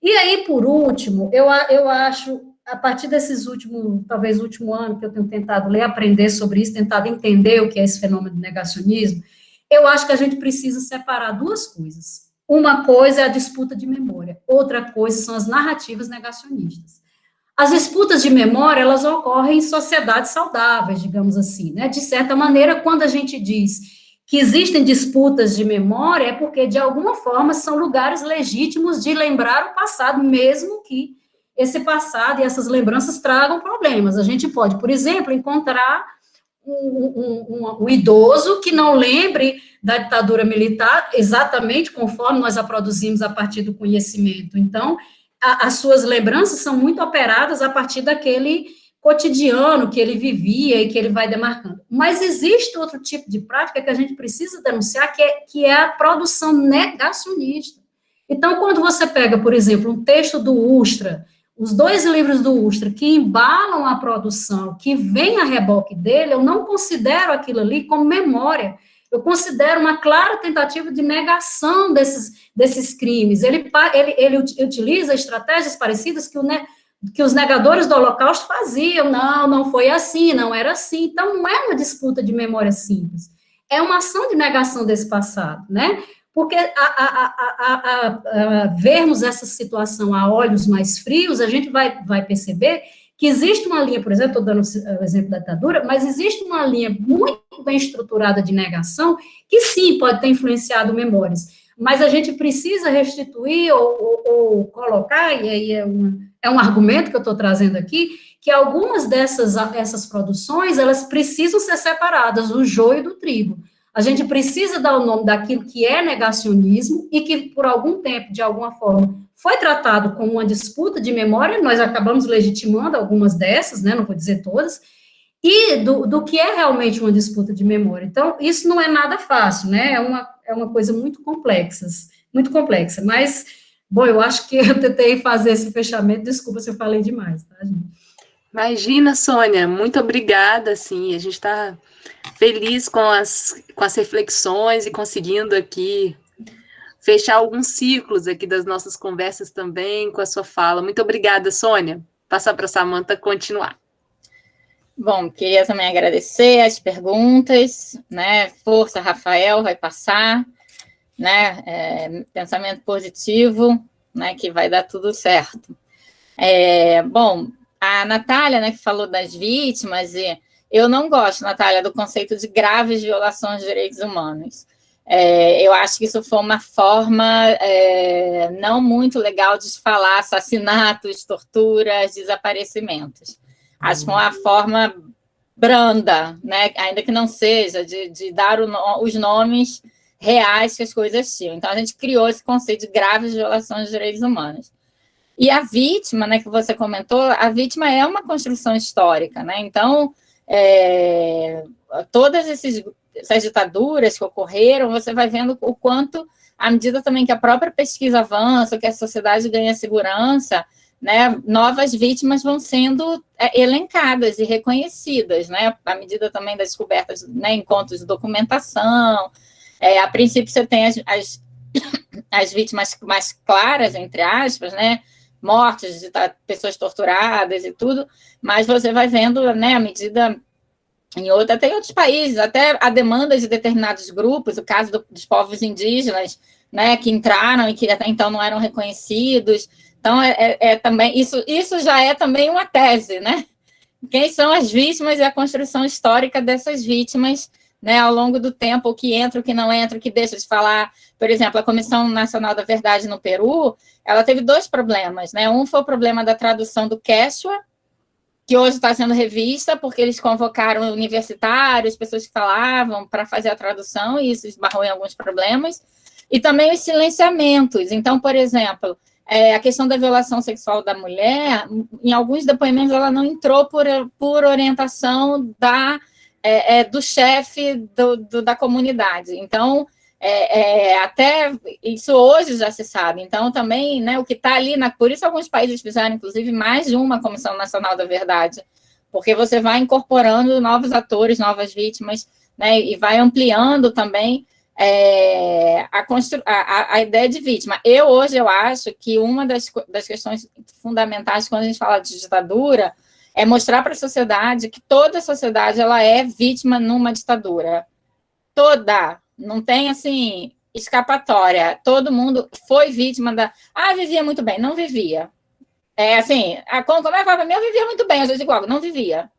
E aí, por último, eu, eu acho, a partir desses últimos, talvez último ano que eu tenho tentado ler, aprender sobre isso, tentado entender o que é esse fenômeno de negacionismo, eu acho que a gente precisa separar duas coisas. Uma coisa é a disputa de memória, outra coisa são as narrativas negacionistas. As disputas de memória, elas ocorrem em sociedades saudáveis, digamos assim, né? De certa maneira, quando a gente diz que existem disputas de memória é porque, de alguma forma, são lugares legítimos de lembrar o passado, mesmo que esse passado e essas lembranças tragam problemas. A gente pode, por exemplo, encontrar um, um, um, idoso que não lembre da ditadura militar exatamente conforme nós a produzimos a partir do conhecimento. Então, a, as suas lembranças são muito operadas a partir daquele cotidiano que ele vivia e que ele vai demarcando. Mas existe outro tipo de prática que a gente precisa denunciar, que é, que é a produção negacionista. Então, quando você pega, por exemplo, um texto do Ustra, os dois livros do Ustra que embalam a produção, que vem a reboque dele, eu não considero aquilo ali como memória. Eu considero uma clara tentativa de negação desses, desses crimes. Ele, ele, ele utiliza estratégias parecidas que o, que os negadores do Holocausto faziam, não, não foi assim, não era assim. Então, não é uma disputa de memória simples, é uma ação de negação desse passado, né? Porque a, a, a, vermos essa situação a olhos mais frios, a gente vai, vai perceber que existe uma linha, por exemplo, estou dando o exemplo da ditadura, mas existe uma linha muito bem estruturada de negação que sim pode ter influenciado memórias, mas a gente precisa restituir ou, ou, ou colocar, e aí é uma é um argumento que eu estou trazendo aqui, que algumas dessas essas produções, elas precisam ser separadas, o joio do trigo. A gente precisa dar o nome daquilo que é negacionismo e que, por algum tempo, de alguma forma, foi tratado como uma disputa de memória, nós acabamos legitimando algumas dessas, né, não vou dizer todas, e do, do que é realmente uma disputa de memória. Então, isso não é nada fácil, né, é uma, é uma coisa muito complexa, muito complexa, mas Bom, eu acho que eu tentei fazer esse fechamento, desculpa se eu falei demais, tá, gente? Imagina, Sônia, muito obrigada, assim, a gente está feliz com as, com as reflexões e conseguindo aqui fechar alguns ciclos aqui das nossas conversas também com a sua fala. Muito obrigada, Sônia. Passar para a Samanta continuar. Bom, queria também agradecer as perguntas, né? Força, Rafael, vai passar né? É, pensamento positivo, né? Que vai dar tudo certo. É, bom, a Natália, né, que falou das vítimas, e eu não gosto, Natália, do conceito de graves violações de direitos humanos. É, eu acho que isso foi uma forma é, não muito legal de falar assassinatos, torturas, desaparecimentos. Acho que foi uma forma branda, né, ainda que não seja, de, de dar o, os nomes reais que as coisas tinham. Então, a gente criou esse conceito de graves violações de direitos humanos. E a vítima, né, que você comentou, a vítima é uma construção histórica, né? Então, é, todas esses, essas ditaduras que ocorreram, você vai vendo o quanto, à medida também que a própria pesquisa avança, que a sociedade ganha segurança, né, novas vítimas vão sendo é, elencadas e reconhecidas, né, à medida também das descobertas, né, encontros de documentação. É, a princípio, você tem as, as, as, vítimas mais claras, entre aspas, né, mortes de pessoas torturadas e tudo, mas você vai vendo, né, à medida em outra, tem outros países, até a demanda de determinados grupos, o caso do, dos povos indígenas, né, que entraram e que até então não eram reconhecidos. Então, é, é, é, também, isso, isso já é também uma tese, né? Quem são as vítimas e a construção histórica dessas vítimas, né, ao longo do tempo, o que entra, o que não entra, o que deixa de falar. Por exemplo, a Comissão Nacional da Verdade no Peru, ela teve dois problemas, né? Um foi o problema da tradução do Quechua, que hoje está sendo revista, porque eles convocaram universitários, pessoas que falavam, para fazer a tradução, e isso esbarrou em alguns problemas. E também os silenciamentos. Então, por exemplo, é, a questão da violação sexual da mulher, em alguns depoimentos, ela não entrou por, por orientação da, é, é, do chefe do, do, da comunidade. Então, é, é, até isso hoje já se sabe. Então, também, né, o que está ali, na, por isso alguns países fizeram, inclusive, mais de uma Comissão Nacional da Verdade, porque você vai incorporando novos atores, novas vítimas, né, e vai ampliando também é, a, a, a, ideia de vítima. Eu, hoje, eu acho que uma das, das questões fundamentais quando a gente fala de ditadura é mostrar para a sociedade que toda a sociedade ela é vítima numa ditadura. Toda, não tem, assim, escapatória. Todo mundo foi vítima da... Ah, vivia muito bem. Não vivia. É assim, a, como, como é que para mim? Eu vivia muito bem, às vezes igual, não vivia.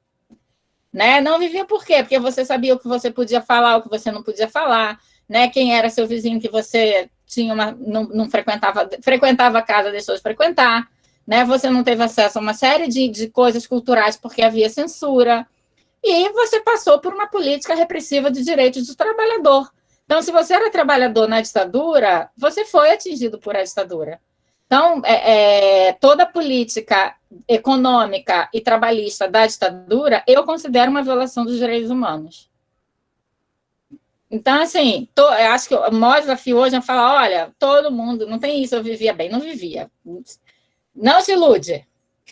Né? Não vivia por quê? Porque você sabia o que você podia falar, o que você não podia falar, né? Quem era seu vizinho que você tinha uma, não, não frequentava, frequentava a casa, deixou de frequentar, né? Você não teve acesso a uma série de, de coisas culturais porque havia censura, e você passou por uma política repressiva de direitos do trabalhador. Então, se você era trabalhador na ditadura, você foi atingido por a ditadura. Então, é, é, toda a política econômica e trabalhista da ditadura, eu considero uma violação dos direitos humanos. Então, assim, tô, acho que o maior desafio hoje é falar, olha, todo mundo, não tem isso, eu vivia bem, não vivia. Não se ilude,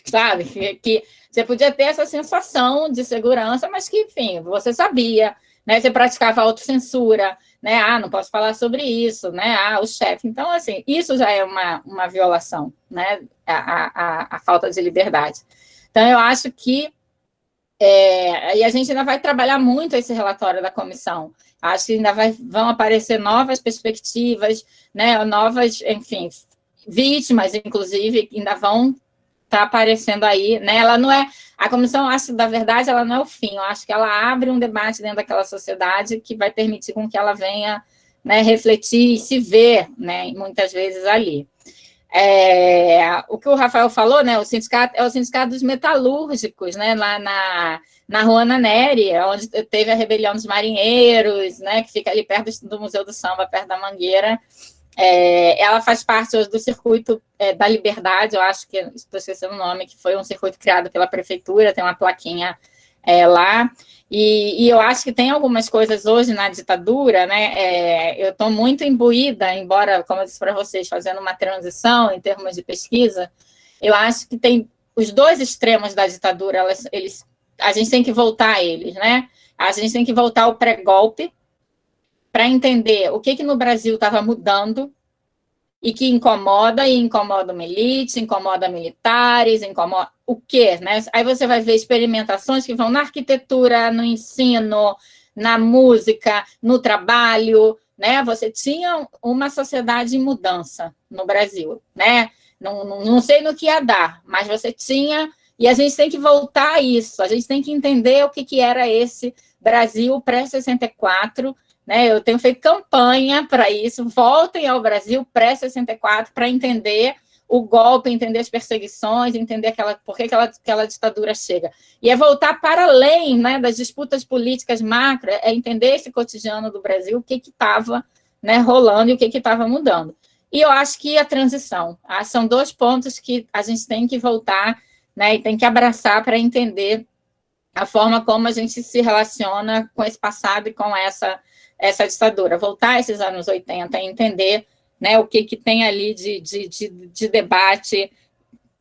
sabe? Que, que você podia ter essa sensação de segurança, mas que, enfim, você sabia, né? Você praticava autocensura, né? Ah, não posso falar sobre isso, né? Ah, o chefe. Então, assim, isso já é uma, uma violação, né? A, a, a falta de liberdade. Então, eu acho que é, e a gente ainda vai trabalhar muito esse relatório da comissão. Acho que ainda vai, vão aparecer novas perspectivas, né, novas, enfim, vítimas, inclusive, ainda vão estar tá aparecendo aí. Né? Ela não é, a comissão, acho, da verdade, ela não é o fim, eu acho que ela abre um debate dentro daquela sociedade que vai permitir com que ela venha né, refletir e se ver, né, muitas vezes ali. É, o que o Rafael falou, né, o sindicato é o sindicato dos metalúrgicos, né, lá na, na Rua Neri, onde teve a rebelião dos marinheiros, né, que fica ali perto do Museu do Samba, perto da Mangueira, é, ela faz parte hoje do circuito é, da Liberdade, eu acho que, estou esquecendo o nome, que foi um circuito criado pela prefeitura, tem uma plaquinha é, lá, e, e, eu acho que tem algumas coisas hoje na ditadura, né, é, eu estou muito imbuída, embora, como eu disse para vocês, fazendo uma transição em termos de pesquisa, eu acho que tem os dois extremos da ditadura, elas, eles, a gente tem que voltar a eles, né, a gente tem que voltar ao pré-golpe, para entender o que, que no Brasil estava mudando e que incomoda, e incomoda uma elite, incomoda militares, incomoda o quê? Né? Aí você vai ver experimentações que vão na arquitetura, no ensino, na música, no trabalho, né? Você tinha uma sociedade em mudança no Brasil, né? Não, não, não sei no que ia dar, mas você tinha, e a gente tem que voltar a isso, a gente tem que entender o que, que era esse Brasil pré-64, né? Eu tenho feito campanha para isso, voltem ao Brasil pré-64 para entender o golpe, entender as perseguições, entender aquela, por que aquela, aquela ditadura chega. E é voltar para além né, das disputas políticas macro, é entender esse cotidiano do Brasil, o que estava né, rolando e o que estava mudando. E eu acho que a transição, ah, são dois pontos que a gente tem que voltar né, e tem que abraçar para entender a forma como a gente se relaciona com esse passado e com essa essa ditadura, voltar a esses anos 80 e entender né, o que, que tem ali de, de, de, de debate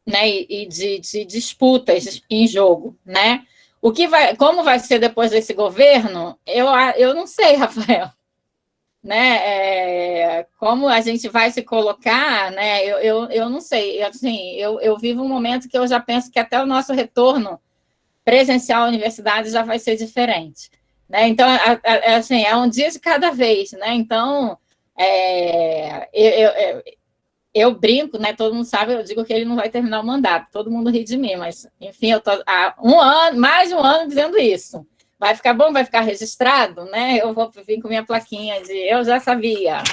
né, e, de, de disputas em jogo, né? O que vai, como vai ser depois desse governo, eu, eu não sei, Rafael. Né, é, como a gente vai se colocar, né, eu, eu, eu não sei, assim, eu, eu vivo um momento que eu já penso que até o nosso retorno presencial à universidade já vai ser diferente, né, então, assim, é um dia de cada vez, né, então, é, eu, eu, eu brinco, né? Todo mundo sabe, eu digo que ele não vai terminar o mandato, todo mundo ri de mim, mas, enfim, eu tô há um ano, mais de um ano dizendo isso. Vai ficar bom, vai ficar registrado, né? Eu vou vir com minha plaquinha de eu já sabia.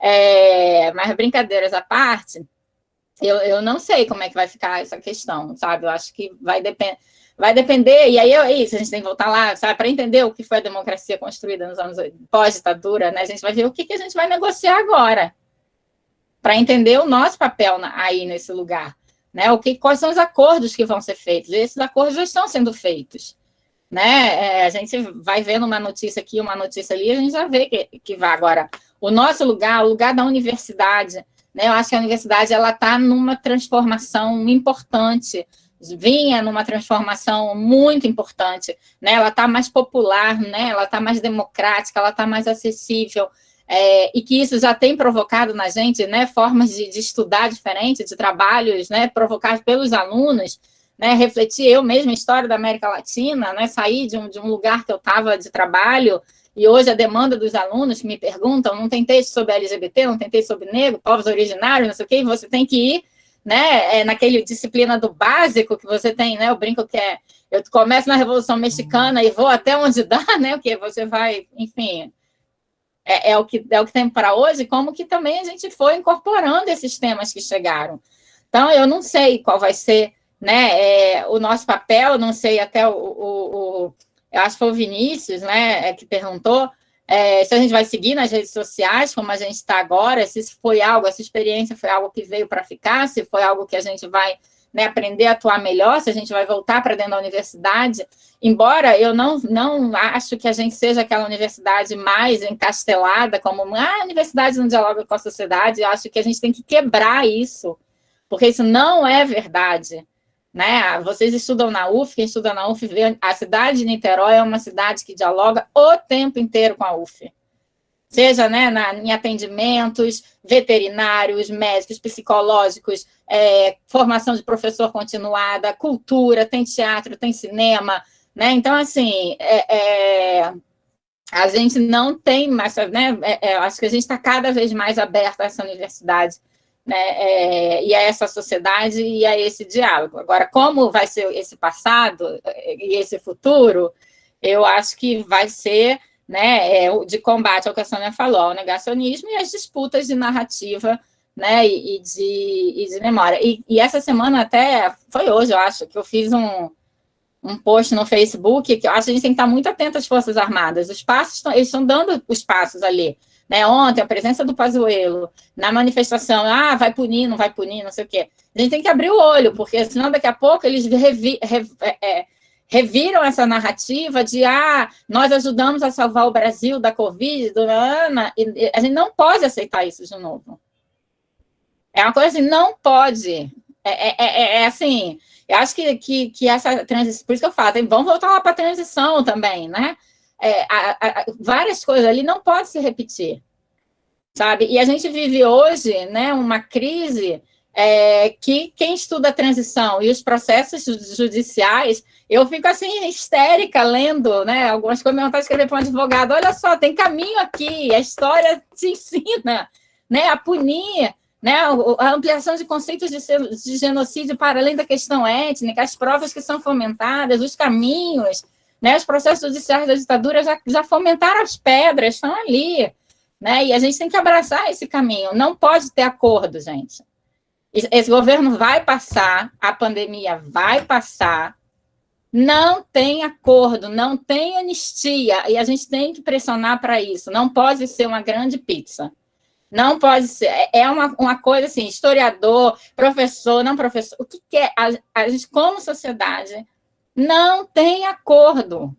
É, mas brincadeiras à parte, eu, eu não sei como é que vai ficar essa questão, sabe? Eu acho que vai depender. Vai depender, e aí é isso, a gente tem que voltar lá, sabe, para entender o que foi a democracia construída nos anos pós-ditadura, né? A gente vai ver o que, que a gente vai negociar agora, para entender o nosso papel na, aí nesse lugar. Né? O que, quais são os acordos que vão ser feitos? E esses acordos já estão sendo feitos. Né? É, a gente vai vendo uma notícia aqui, uma notícia ali, a gente já vê que, que vai agora. O nosso lugar, o lugar da universidade, né? eu acho que a universidade ela está numa transformação importante, vinha numa transformação muito importante, né? ela está mais popular, né? ela está mais democrática, ela está mais acessível, é, e que isso já tem provocado na gente né, formas de, de estudar diferentes, de trabalhos né, provocados pelos alunos, né, refletir eu mesma a história da América Latina, né, sair de um, de um lugar que eu estava de trabalho, e hoje a demanda dos alunos que me perguntam, não tem texto sobre LGBT, não tem texto sobre negro, povos originários, não sei o quê, você tem que ir né, é, naquele disciplina do básico que você tem, né, eu brinco que é, eu começo na Revolução Mexicana e vou até onde dá, né, porque você vai, enfim, é, é, o que, é o que tem para hoje, como que também a gente foi incorporando esses temas que chegaram. Então, eu não sei qual vai ser né, é, o nosso papel, não sei até o, o, o, eu acho que foi o Vinícius, né, é, que perguntou é, se a gente vai seguir nas redes sociais, como a gente está agora, se isso foi algo, essa experiência foi algo que veio para ficar, se foi algo que a gente vai né, aprender a atuar melhor, se a gente vai voltar para dentro da universidade, embora eu não, não acho que a gente seja aquela universidade mais encastelada, como ah, a universidade não dialoga com a sociedade, eu acho que a gente tem que quebrar isso, porque isso não é verdade. Né? Vocês estudam na UF, quem estuda na UF a cidade de Niterói é uma cidade que dialoga o tempo inteiro com a UF seja né, na, em atendimentos veterinários, médicos, psicológicos, é, formação de professor continuada, cultura, tem teatro, tem cinema, né? Então, assim, é, é, a gente não tem mais, né? É, é, acho que a gente está cada vez mais aberto a essa universidade, né? É, e a essa sociedade e a esse diálogo. Agora, como vai ser esse passado e esse futuro, eu acho que vai ser né, é, de combate ao que a Sônia falou, ao negacionismo e as disputas de narrativa né, e, de, e de memória. E, e, essa semana até, foi hoje, eu acho, que eu fiz um, um post no Facebook, que eu acho que a gente tem que estar muito atento às Forças Armadas. Os passos, eles estão dando os passos ali. Né, ontem, a presença do Pazuello na manifestação, ah, vai punir, não vai punir, não sei o quê. A gente tem que abrir o olho, porque senão daqui a pouco eles revi, revi, é, é reviram essa narrativa de ah, nós ajudamos a salvar o Brasil da Covid, do Ana, e a gente não pode aceitar isso de novo. É uma coisa assim, não pode. É, é, é, é assim, eu acho que, que, que, essa transição, por isso que eu falo, vamos voltar lá para a transição também, né? É, a, a, várias coisas ali não podem se repetir, sabe? E a gente vive hoje, né, uma crise é, que quem estuda a transição e os processos judiciais, eu fico assim, histérica, lendo né, algumas coisas, eu escrever para um advogado, olha só, tem caminho aqui, a história te ensina né, a punir né, a ampliação de conceitos de, de genocídio para além da questão étnica, as provas que são fomentadas, os caminhos, né, os processos judiciais da ditadura já, já fomentaram as pedras, estão ali, né, e a gente tem que abraçar esse caminho, não pode ter acordo, gente. Esse governo vai passar, a pandemia vai passar, não tem acordo, não tem anistia, e a gente tem que pressionar para isso. Não pode ser uma grande pizza. Não pode ser. É, é uma, uma coisa assim, historiador, professor, não professor. O que, que é? A, a gente, como sociedade, não tem acordo.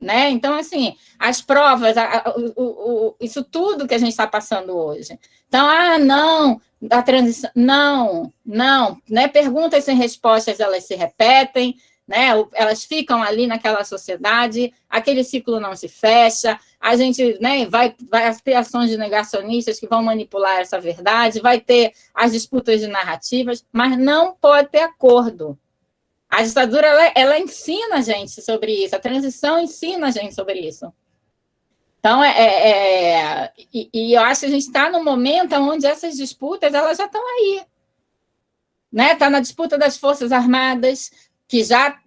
Né? Então, assim, as provas, a, a, o, o, isso tudo que a gente está passando hoje. Então, ah, não, a transição, não, não, né? Perguntas sem respostas, elas se repetem, né? Elas ficam ali naquela sociedade, aquele ciclo não se fecha, a gente né, vai, vai ter ações de negacionistas que vão manipular essa verdade, vai ter as disputas de narrativas, mas não pode ter acordo. A ditadura, ela, ela ensina a gente sobre isso, a transição ensina a gente sobre isso. Então, é, é, é e, e, eu acho que a gente está no momento onde essas disputas elas já estão aí. Está né? Tá na disputa das Forças Armadas, que já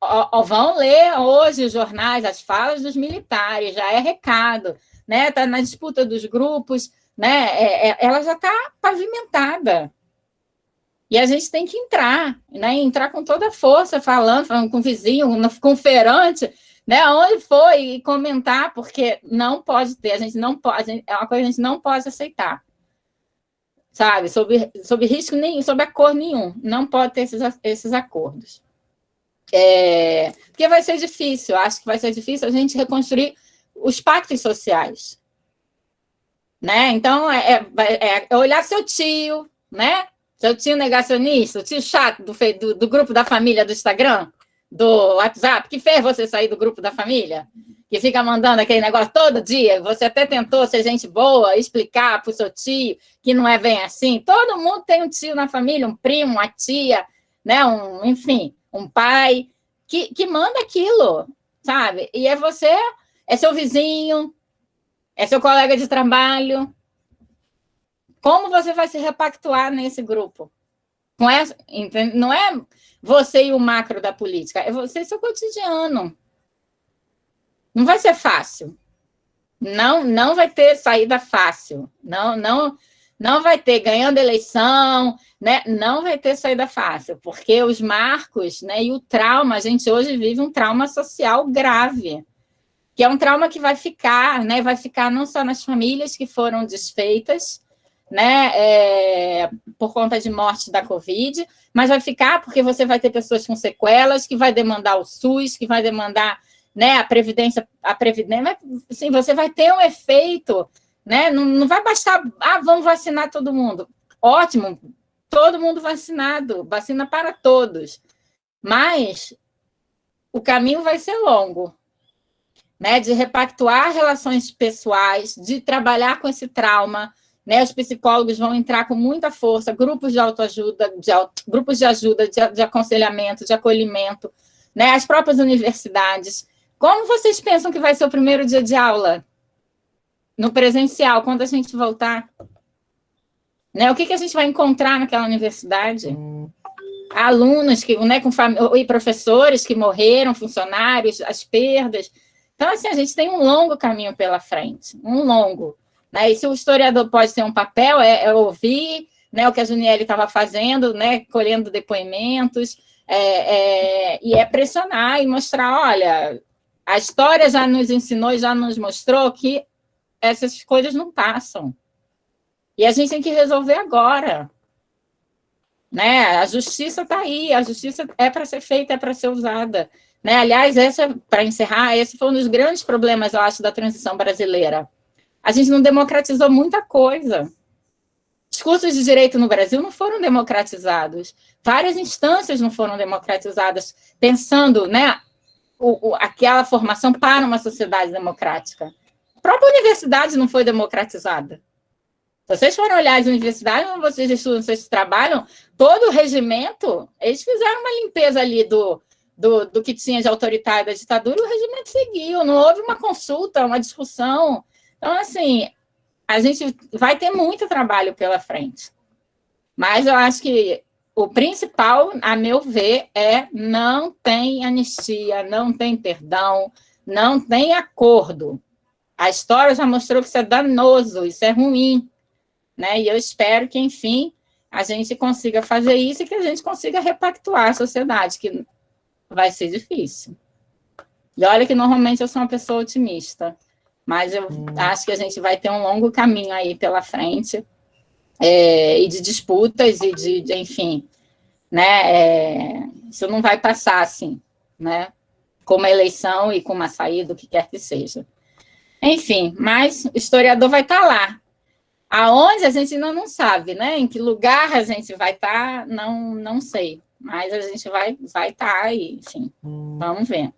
ó, ó, vão ler hoje os jornais, as falas dos militares, já é recado. Está né? Tá na disputa dos grupos, né? É, é, ela já está pavimentada. E a gente tem que entrar, né? Entrar com toda a força, falando, falando com o vizinho, com o feirante, né? Onde foi e comentar, porque não pode ter, a gente não pode, é uma coisa que a gente não pode aceitar. Sabe? Sob, sob risco nenhum, sob acordo nenhum. Não pode ter esses, esses acordos. É, porque vai ser difícil, acho que vai ser difícil a gente reconstruir os pactos sociais. Né? Então, é, é, é olhar seu tio, né? Seu tio negacionista, o tio chato do, do, do, grupo da família do Instagram, do WhatsApp, que fez você sair do grupo da família, que fica mandando aquele negócio todo dia. Você até tentou ser gente boa, explicar para o seu tio que não é bem assim. Todo mundo tem um tio na família, um primo, uma tia, né? Um, enfim, um pai que, que manda aquilo, sabe? E é você, é seu vizinho, é seu colega de trabalho, como você vai se repactuar nesse grupo? Não é, não é você e o macro da política, é você e seu cotidiano. Não vai ser fácil. Não, não vai ter saída fácil. Não, não, não vai ter ganhando eleição, né? Não vai ter saída fácil, porque os marcos, né, e o trauma, a gente hoje vive um trauma social grave, que é um trauma que vai ficar, né, vai ficar não só nas famílias que foram desfeitas, né, é, por conta de morte da Covid, mas vai ficar porque você vai ter pessoas com sequelas, que vai demandar o SUS, que vai demandar né, a Previdência, a Previdência, assim, você vai ter um efeito, né, não, não vai bastar, ah, vamos vacinar todo mundo. Ótimo, todo mundo vacinado, vacina para todos, mas o caminho vai ser longo, né, de repactuar relações pessoais, de trabalhar com esse trauma, né? Os psicólogos vão entrar com muita força, grupos de autoajuda, de auto, grupos de ajuda, de, de, aconselhamento, de acolhimento, né? as próprias universidades. Como vocês pensam que vai ser o primeiro dia de aula? No presencial, quando a gente voltar? Né? O que, que a gente vai encontrar naquela universidade? Alunos que, né, com e professores que morreram, funcionários, as perdas. Então, assim, a gente tem um longo caminho pela frente, um longo. Né? E se o historiador pode ter um papel, é, é ouvir né, o que a Juniele estava fazendo, né, colhendo depoimentos, é, é, e é pressionar e mostrar, olha, a história já nos ensinou já nos mostrou que essas coisas não passam. E a gente tem que resolver agora. Né? A justiça está aí, a justiça é para ser feita, é para ser usada. Né? Aliás, essa, para encerrar, esse foi um dos grandes problemas, eu acho, da transição brasileira a gente não democratizou muita coisa. Os cursos de direito no Brasil não foram democratizados. Várias instâncias não foram democratizadas, pensando né, o, o, aquela formação para uma sociedade democrática. A própria universidade não foi democratizada. Vocês forem olhar as universidades onde vocês estudam, vocês trabalham, todo o regimento, eles fizeram uma limpeza ali do, do, do que tinha de autoritário da ditadura e o regimento seguiu. Não houve uma consulta, uma discussão, então, assim, a gente vai ter muito trabalho pela frente. Mas eu acho que o principal, a meu ver, é não tem anistia, não tem perdão, não tem acordo. A história já mostrou que isso é danoso, isso é ruim. Né? E eu espero que, enfim, a gente consiga fazer isso e que a gente consiga repactuar a sociedade, que vai ser difícil. E olha que normalmente eu sou uma pessoa otimista. Mas eu hum. acho que a gente vai ter um longo caminho aí pela frente, é, e de disputas, e de, de enfim, né, é, isso não vai passar assim, né? com uma eleição e com uma saída, o que quer que seja. Enfim, mas o historiador vai estar lá. Aonde a gente ainda não sabe, né? Em que lugar a gente vai estar, não, não sei. Mas a gente vai vai estar aí, enfim. Vamos ver.